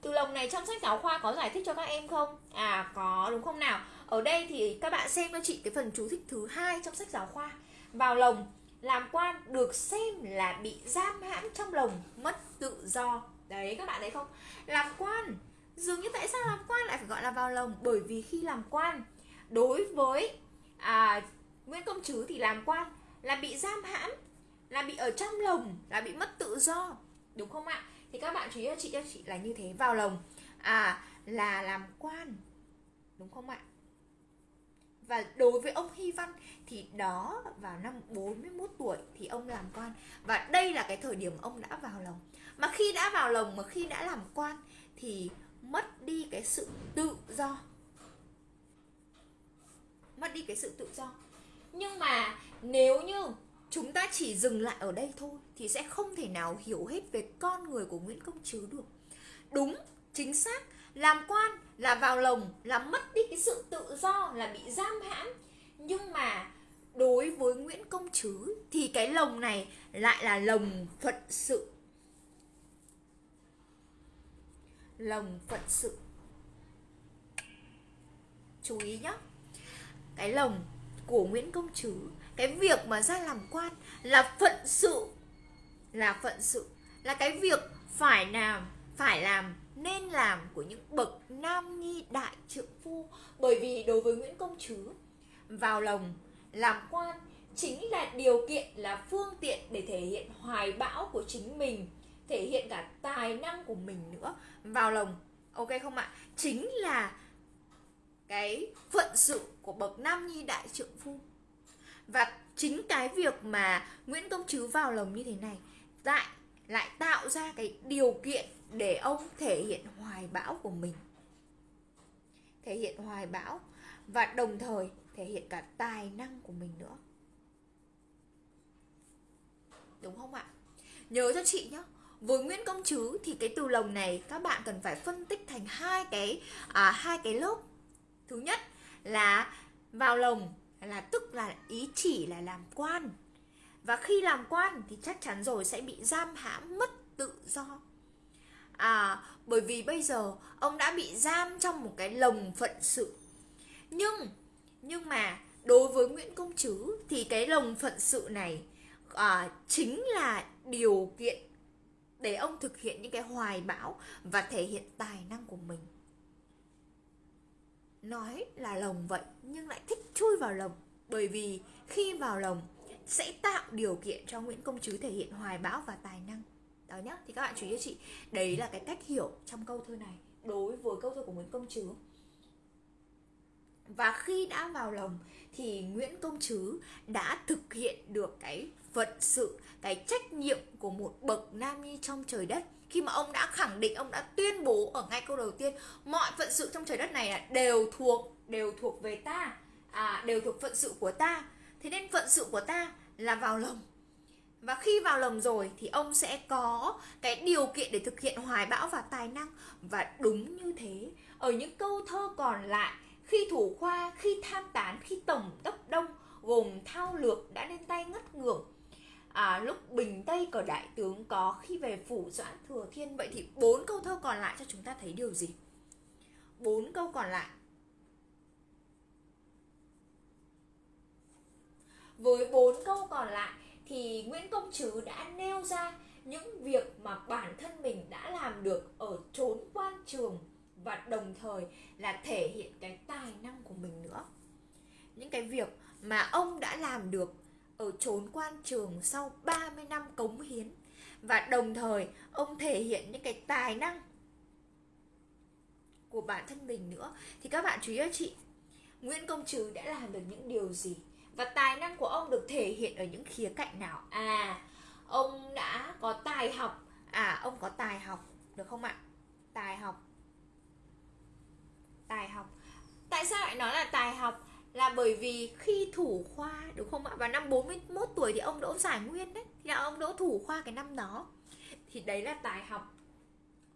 Từ lồng này trong sách giáo khoa có giải thích cho các em không? À có đúng không nào? Ở đây thì các bạn xem cho chị cái phần chú thích thứ hai trong sách giáo khoa. Vào lồng làm quan được xem là bị giam hãm trong lồng mất tự do. Đấy các bạn thấy không? Làm quan dường như tại sao làm quan lại phải gọi là vào lồng? Bởi vì khi làm quan đối với à, nguyễn công trứ thì làm quan là bị giam hãm là bị ở trong lồng là bị mất tự do. Đúng không ạ? Thì các bạn chú ý cho chị cho chị là như thế, vào lồng. À là làm quan, đúng không ạ? Và đối với ông Hy Văn thì đó, vào năm 41 tuổi thì ông làm quan. Và đây là cái thời điểm ông đã vào lồng. Mà khi đã vào lồng, mà khi đã làm quan thì mất đi cái sự tự do. Mất đi cái sự tự do. Nhưng mà nếu như chúng ta chỉ dừng lại ở đây thôi thì sẽ không thể nào hiểu hết về con người của Nguyễn Công Trứ được. Đúng, chính xác, làm quan là vào lồng là mất đi cái sự tự do là bị giam hãm. Nhưng mà đối với Nguyễn Công Trứ thì cái lồng này lại là lồng phận sự. Lồng phận sự. Chú ý nhé. Cái lồng của Nguyễn Công Trứ cái việc mà ra làm quan là phận sự, là phận sự. Là cái việc phải làm phải làm nên làm của những bậc nam nhi đại trượng phu. Bởi vì đối với Nguyễn Công Trứ vào lồng làm quan chính là điều kiện, là phương tiện để thể hiện hoài bão của chính mình, thể hiện cả tài năng của mình nữa. Vào lồng ok không ạ? Chính là cái phận sự của bậc nam nhi đại trượng phu và chính cái việc mà Nguyễn Công Trứ vào lồng như thế này lại lại tạo ra cái điều kiện để ông thể hiện hoài bão của mình. Thể hiện hoài bão và đồng thời thể hiện cả tài năng của mình nữa. Đúng không ạ? Nhớ cho chị nhé với Nguyễn Công Trứ thì cái từ lồng này các bạn cần phải phân tích thành hai cái à, hai cái lớp. Thứ nhất là vào lồng là tức là ý chỉ là làm quan. Và khi làm quan thì chắc chắn rồi sẽ bị giam hãm mất tự do. À bởi vì bây giờ ông đã bị giam trong một cái lồng phận sự. Nhưng nhưng mà đối với Nguyễn Công Trứ thì cái lồng phận sự này à, chính là điều kiện để ông thực hiện những cái hoài bão và thể hiện tài năng của mình nói là lồng vậy, nhưng lại thích chui vào lồng bởi vì khi vào lồng sẽ tạo điều kiện cho Nguyễn Công Trứ thể hiện hoài bão và tài năng. Đó nhá, thì các bạn chú ý cho chị. Đấy là cái cách hiểu trong câu thơ này, đối với câu thơ của Nguyễn Công Trứ và khi đã vào lồng thì Nguyễn Công Trứ đã thực hiện được cái phận sự, cái trách nhiệm của một bậc nam nhi trong trời đất. Khi mà ông đã khẳng định ông đã tuyên bố ở ngay câu đầu tiên mọi phận sự trong trời đất này đều thuộc đều thuộc về ta. À, đều thuộc phận sự của ta. Thế nên phận sự của ta là vào lồng và khi vào lồng rồi thì ông sẽ có cái điều kiện để thực hiện hoài bão và tài năng. Và đúng như thế ở những câu thơ còn lại khi thủ khoa khi tham tán khi tổng đốc đông gồm thao lược đã lên tay ngất ngưởng lúc bình tây cờ đại tướng có khi về phủ doãn thừa thiên. Vậy thì bốn câu thơ còn lại cho chúng ta thấy điều gì? Bốn câu còn lại. Với bốn câu còn lại thì Nguyễn Công Trứ đã nêu ra những việc mà bản thân mình đã làm được ở chốn quan trường và đồng thời là thể hiện cái tài năng của mình nữa. Những cái việc mà ông đã làm được ở chốn quan trường sau 30 năm cống hiến, và đồng thời ông thể hiện những cái tài năng của bản thân mình nữa. Thì các bạn chú ý cho chị, Nguyễn Công Trứ đã làm được những điều gì? Và tài năng của ông được thể hiện ở những khía cạnh nào? À ông đã có tài học. À ông có tài học, được không ạ? Tài học. Tài học. Tại sao lại nói là tài học? Là bởi vì khi thủ khoa, đúng không ạ? Vào năm 41 tuổi thì ông đỗ giải nguyên đấy, thì là ông đỗ thủ khoa cái năm đó. Thì đấy là tài học.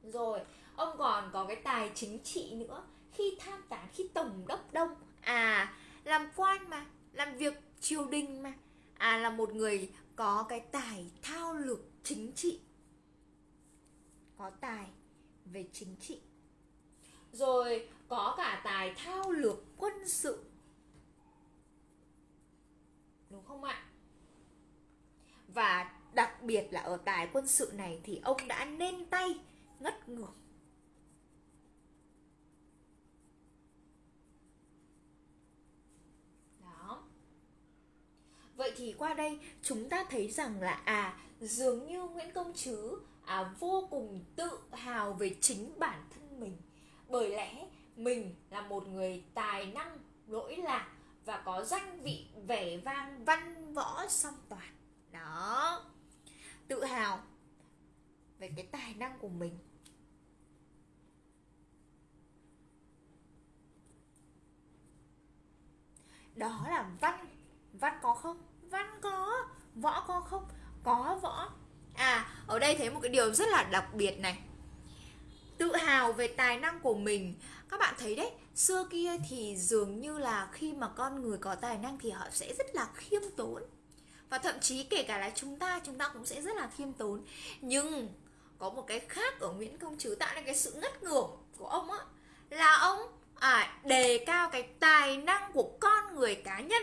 Rồi, ông còn có cái tài chính trị nữa. Khi tham tán, khi tổng đốc đông. À làm quan mà, làm việc triều đình mà. À là một người có cái tài thao lược chính trị. Có tài về chính trị. Rồi, có cả tài thao lược quân sự đúng không ạ? Và đặc biệt là ở tài quân sự này thì ông đã nên tay ngất ngược. Vậy thì qua đây chúng ta thấy rằng là à dường như Nguyễn Công Trứ à, vô cùng tự hào về chính bản thân mình. Bởi lẽ mình là một người tài năng lỗi lạc và có danh vị vẻ vang văn võ song toàn. Đó. Tự hào về cái tài năng của mình. Đó là văn văn có không? Văn có, võ có không? Có võ. À ở đây thấy một cái điều rất là đặc biệt này. Tự hào về tài năng của mình. Các bạn thấy đấy xưa kia thì dường như là khi mà con người có tài năng thì họ sẽ rất là khiêm tốn. Và thậm chí kể cả là chúng ta chúng ta cũng sẽ rất là khiêm tốn. Nhưng có một cái khác ở Nguyễn Công Trứ tạo nên cái sự ngất ngưởng của ông á là ông à, đề cao cái tài năng của con người cá nhân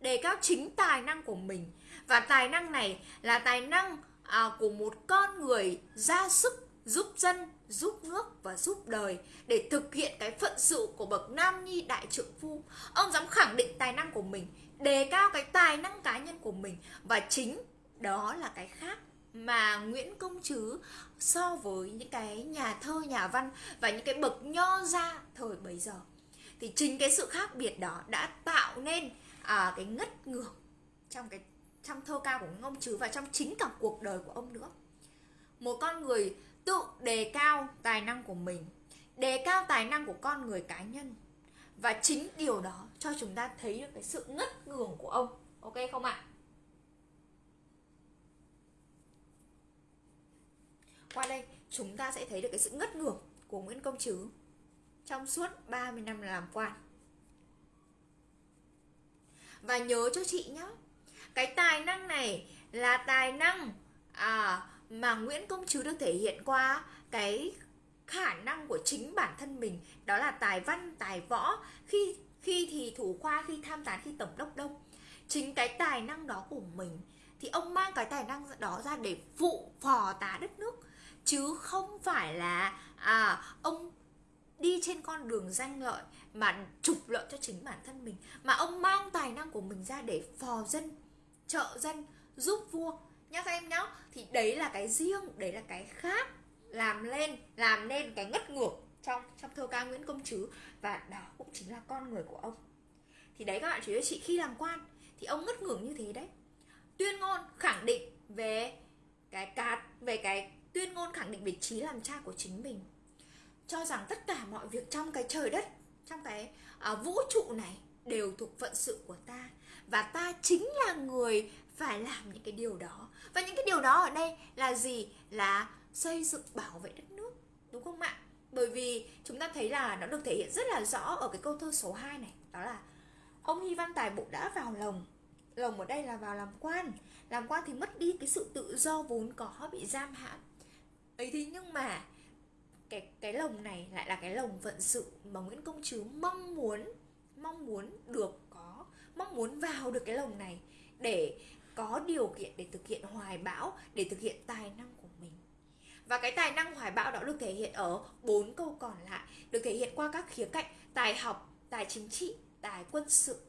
đề cao chính tài năng của mình. Và tài năng này là tài năng à, của một con người ra sức giúp dân giúp nước và giúp đời để thực hiện cái phận sự của bậc nam nhi đại trượng phu. Ông dám khẳng định tài năng của mình đề cao cái tài năng cá nhân của mình và chính đó là cái khác mà Nguyễn Công Trứ so với những cái nhà thơ, nhà văn và những cái bậc nho gia thời bấy giờ. Thì chính cái sự khác biệt đó đã tạo nên à, cái ngất ngường trong cái trong thơ ca của ông chứ Trứ và trong chính cả cuộc đời của ông nữa. Một con người tự đề cao tài năng của mình đề cao tài năng của con người cá nhân. Và chính điều đó cho chúng ta thấy được cái sự ngất ngường của ông ok không ạ? Qua đây chúng ta sẽ thấy được cái sự ngất ngường của Nguyễn Công Trứ trong suốt 30 năm làm quan. Và nhớ cho chị nhé cái tài năng này là tài năng à, mà Nguyễn Công Trứ được thể hiện qua cái khả năng của chính bản thân mình, đó là tài văn, tài võ, khi khi thì thủ khoa, khi tham tán, khi tổng đốc đông chính cái tài năng đó của mình thì ông mang cái tài năng đó ra để phụ phò tá đất nước, chứ không phải là à ông đi trên con đường danh lợi mà trục lợi cho chính bản thân mình, mà ông mang tài năng của mình ra để phò dân, trợ dân, giúp vua nhá các em nhá. Thì đấy là cái riêng đấy là cái khác làm lên làm nên cái ngất ngược trong trong thơ ca Nguyễn Công Trứ và đó cũng chính là con người của ông. Thì đấy các bạn chú ý chị khi làm quan. Thì ông ngất ngưởng như thế đấy. Tuyên ngôn khẳng định về cái cát về cái tuyên ngôn khẳng định vị trí làm cha của chính mình. Cho rằng tất cả mọi việc trong cái trời đất trong cái uh, vũ trụ này đều thuộc phận sự của ta. Và ta chính là người phải làm những cái điều đó và những cái điều đó ở đây là gì? Là xây dựng bảo vệ đất nước, đúng không ạ? Bởi vì chúng ta thấy là nó được thể hiện rất là rõ ở cái câu thơ số 2 này, đó là ông Hy Văn Tài Bộ đã vào lồng lồng ở đây là vào làm quan. Làm quan thì mất đi cái sự tự do vốn có bị giam hãm. Ấy thế nhưng mà cái cái lồng này lại là cái lồng vận sự mà Nguyễn Công Trứ mong muốn mong muốn được có, mong muốn vào được cái lồng này để có điều kiện để thực hiện hoài bão, để thực hiện tài năng của mình. Và cái tài năng hoài bão đó được thể hiện ở bốn câu còn lại, được thể hiện qua các khía cạnh tài học, tài chính trị, tài quân sự.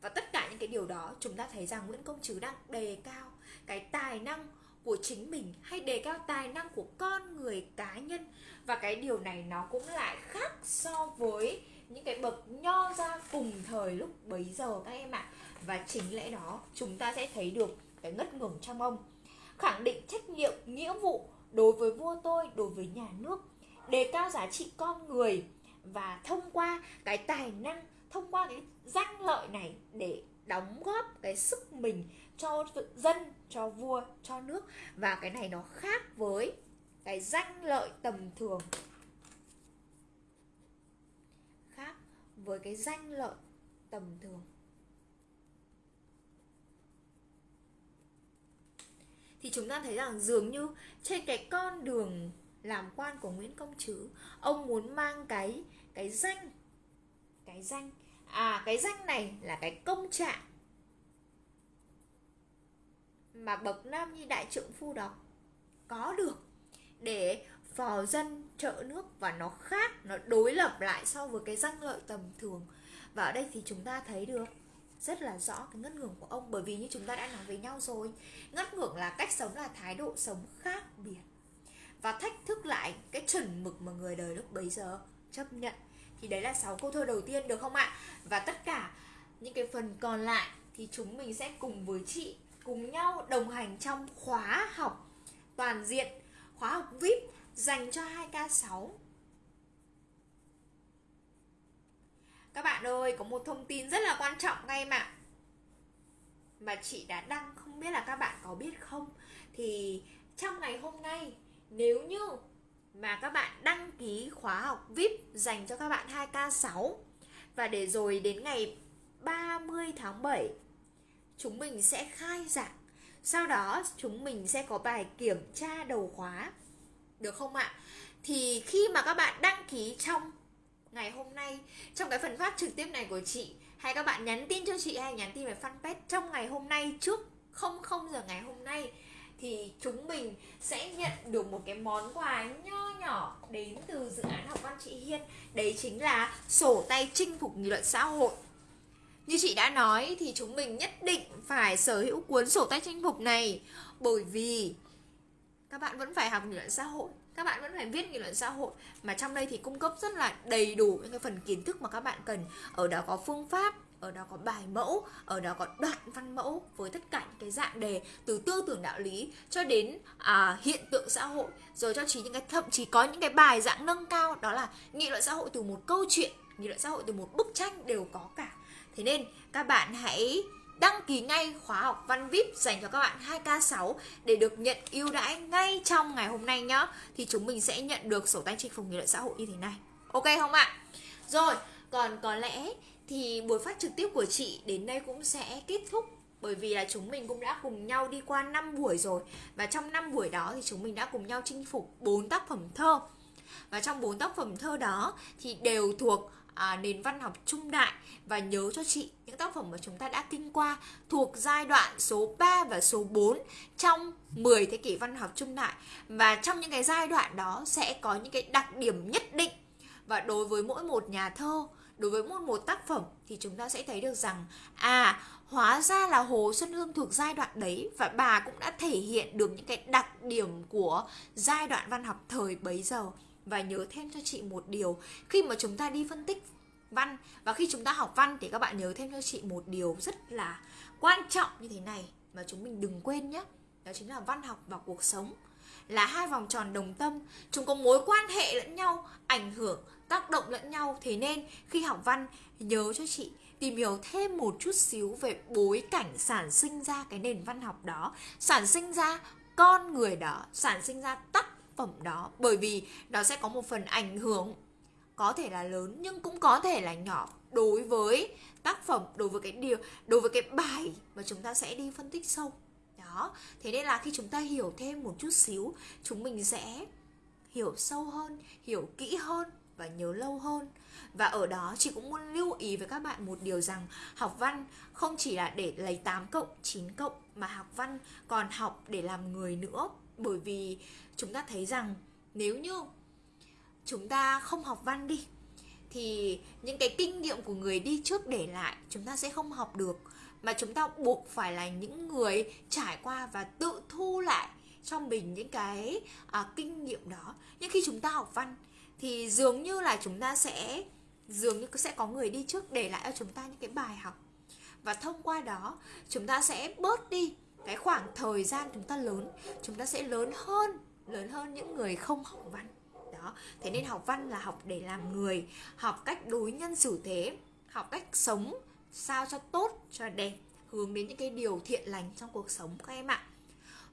Và tất cả những cái điều đó chúng ta thấy rằng Nguyễn Công Trứ đang đề cao cái tài năng của chính mình hay đề cao tài năng của con người cá nhân. Và cái điều này nó cũng lại khác so với những cái bậc nho ra cùng thời lúc bấy giờ các em ạ và chính lẽ đó, chúng ta sẽ thấy được cái ngất ngưởng trong ông. Khẳng định trách nhiệm, nghĩa vụ đối với vua tôi, đối với nhà nước, đề cao giá trị con người và thông qua cái tài năng, thông qua cái danh lợi này để đóng góp cái sức mình cho dân, cho vua, cho nước. Và cái này nó khác với cái danh lợi tầm thường. Khác với cái danh lợi tầm thường. Thì chúng ta thấy rằng dường như trên cái con đường làm quan của Nguyễn Công Trứ ông muốn mang cái cái danh cái danh à cái danh này là cái công trạng mà bậc nam nhi đại trượng phu đó có được để phò dân trợ nước và nó khác, nó đối lập lại so với cái danh lợi tầm thường. Và ở đây thì chúng ta thấy được rất là rõ cái ngất ngưởng của ông. Bởi vì như chúng ta đã nói với nhau rồi, ngất ngưởng là cách sống là thái độ sống khác biệt. Và thách thức lại cái chuẩn mực mà người đời lúc bấy giờ chấp nhận. Thì đấy là sáu câu thơ đầu tiên, được không ạ? Và tất cả những cái phần còn lại thì chúng mình sẽ cùng với chị, cùng nhau đồng hành trong khóa học toàn diện, khóa học VIP dành cho 2K6 Các bạn ơi, có một thông tin rất là quan trọng các em ạ mà chị đã đăng không biết là các bạn có biết không thì trong ngày hôm nay nếu như mà các bạn đăng ký khóa học VIP dành cho các bạn 2K6 và để rồi đến ngày 30 tháng 7 chúng mình sẽ khai giảng. Sau đó chúng mình sẽ có bài kiểm tra đầu khóa. Được không ạ? Thì khi mà các bạn đăng ký trong ngày hôm nay. Trong cái phần phát trực tiếp này của chị, hay các bạn nhắn tin cho chị hay nhắn tin về fanpage trong ngày hôm nay, trước 00 giờ ngày hôm nay, thì chúng mình sẽ nhận được một cái món quà nho nhỏ đến từ dự án học văn chị Hiên. Đấy chính là sổ tay chinh phục nghị luận xã hội. Như chị đã nói thì chúng mình nhất định phải sở hữu cuốn sổ tay chinh phục này, bởi vì các bạn vẫn phải học nghị luận xã hội các bạn vẫn phải viết nghị luận xã hội mà trong đây thì cung cấp rất là đầy đủ những cái phần kiến thức mà các bạn cần. Ở đó có phương pháp ở đó có bài mẫu ở đó có đoạn văn mẫu với tất cả những cái dạng đề từ tư tưởng đạo lý cho đến à, hiện tượng xã hội. Rồi cho chỉ những cái thậm chí có những cái bài dạng nâng cao đó là nghị luận xã hội từ một câu chuyện nghị luận xã hội từ một bức tranh đều có cả. Thế nên các bạn hãy đăng ký ngay khóa học văn VIP dành cho các bạn 2K6 để được nhận ưu đãi ngay trong ngày hôm nay nhá. Thì chúng mình sẽ nhận được sổ tay chinh phục nghị luận xã hội như thế này. Ok không ạ? Rồi, còn có lẽ thì buổi phát trực tiếp của chị đến đây cũng sẽ kết thúc bởi vì là chúng mình cũng đã cùng nhau đi qua 5 buổi rồi và trong 5 buổi đó thì chúng mình đã cùng nhau chinh phục 4 tác phẩm thơ và trong 4 tác phẩm thơ đó thì đều thuộc à, nền văn học trung đại. Và nhớ cho chị những tác phẩm mà chúng ta đã kinh qua thuộc giai đoạn số 3 và số 4 trong 10 thế kỷ văn học trung đại. Và trong những cái giai đoạn đó sẽ có những cái đặc điểm nhất định. Và đối với mỗi một nhà thơ đối với mỗi một tác phẩm thì chúng ta sẽ thấy được rằng à hóa ra là Hồ Xuân Hương thuộc giai đoạn đấy và bà cũng đã thể hiện được những cái đặc điểm của giai đoạn văn học thời bấy giờ và nhớ thêm cho chị một điều. Khi mà chúng ta đi phân tích văn và khi chúng ta học văn thì các bạn nhớ thêm cho chị một điều rất là quan trọng như thế này mà chúng mình đừng quên nhé. Đó chính là văn học và cuộc sống là hai vòng tròn đồng tâm. Chúng có mối quan hệ lẫn nhau, ảnh hưởng, tác động lẫn nhau. Thế nên khi học văn, nhớ cho chị tìm hiểu thêm một chút xíu về bối cảnh sản sinh ra cái nền văn học đó. Sản sinh ra con người đó, sản sinh ra tác phẩm đó, bởi vì nó sẽ có một phần ảnh hưởng, có thể là lớn nhưng cũng có thể là nhỏ. Đối với tác phẩm, đối với cái điều, đối với cái bài mà chúng ta sẽ đi phân tích sâu đó, thế nên là khi chúng ta hiểu thêm một chút xíu, chúng mình sẽ hiểu sâu hơn, hiểu kỹ hơn và nhớ lâu hơn. Và ở đó chị cũng muốn lưu ý với các bạn một điều rằng học văn không chỉ là để lấy 8 cộng 9 cộng mà học văn còn học để làm người nữa bởi vì chúng ta thấy rằng nếu như chúng ta không học văn đi thì những cái kinh nghiệm của người đi trước để lại chúng ta sẽ không học được. Mà chúng ta buộc phải là những người trải qua và tự thu lại cho mình những cái à, kinh nghiệm đó. Nhưng khi chúng ta học văn thì dường như là chúng ta sẽ dường như sẽ có người đi trước để lại cho chúng ta những cái bài học. Và thông qua đó chúng ta sẽ bớt đi cái khoảng thời gian chúng ta lớn, chúng ta sẽ lớn hơn lớn hơn những người không học văn. Đó, thế nên học văn là học để làm người, học cách đối nhân xử thế, học cách sống sao cho tốt, cho đẹp, hướng đến những cái điều thiện lành trong cuộc sống các em ạ.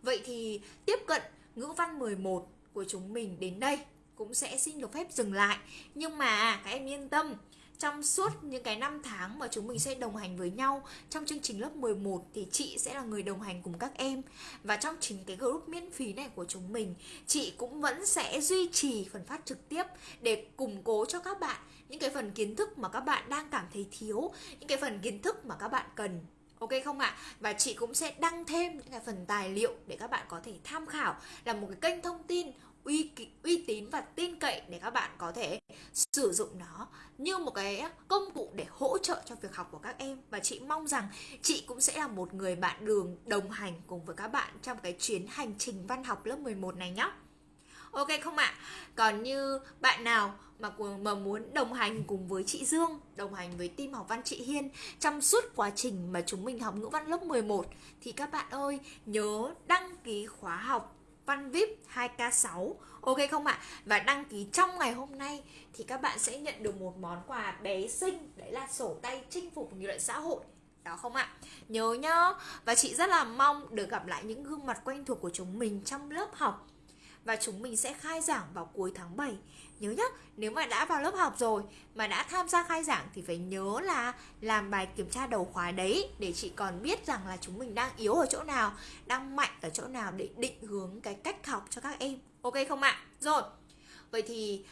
Vậy thì tiếp cận ngữ văn 11 của chúng mình đến đây cũng sẽ xin được phép dừng lại. Nhưng mà các em yên tâm trong suốt những cái năm tháng mà chúng mình sẽ đồng hành với nhau, trong chương trình lớp 11 thì chị sẽ là người đồng hành cùng các em và trong chính cái group miễn phí này của chúng mình, chị cũng vẫn sẽ duy trì phần phát trực tiếp để củng cố cho các bạn những cái phần kiến thức mà các bạn đang cảm thấy thiếu, những cái phần kiến thức mà các bạn cần Ok không ạ? À? Và chị cũng sẽ đăng thêm những cái phần tài liệu để các bạn có thể tham khảo, là một cái kênh thông tin uy uy tín và tin cậy để các bạn có thể sử dụng nó như một cái công cụ để hỗ trợ cho việc học của các em và chị mong rằng chị cũng sẽ là một người bạn đường đồng hành cùng với các bạn trong cái chuyến hành trình văn học lớp 11 này nhé. Ok không ạ? À? Còn như bạn nào mà mà muốn đồng hành cùng với chị Dương, đồng hành với team học văn chị Hiên trong suốt quá trình mà chúng mình học ngữ văn lớp 11 thì các bạn ơi nhớ đăng ký khóa học Văn VIP 2K6 Ok không ạ? À? Và đăng ký trong ngày hôm nay thì các bạn sẽ nhận được một món quà bé xinh. Đấy là sổ tay chinh phục nghị luận xã hội. Đó không ạ? Nhớ nhá. Và chị rất là mong được gặp lại những gương mặt quen thuộc của chúng mình trong lớp học và chúng mình sẽ khai giảng vào cuối tháng 7 Nhớ nhá, nếu mà đã vào lớp học rồi mà đã tham gia khai giảng thì phải nhớ là làm bài kiểm tra đầu khóa đấy để chị còn biết rằng là chúng mình đang yếu ở chỗ nào, đang mạnh ở chỗ nào để định hướng cái cách học cho các em. Ok không ạ? Rồi. Vậy thì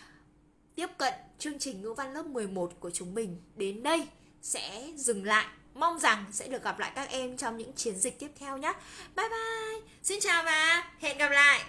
tiếp cận chương trình ngữ văn lớp 11 của chúng mình đến đây sẽ dừng lại mong rằng sẽ được gặp lại các em trong những chiến dịch tiếp theo nhé bye bye xin chào và hẹn gặp lại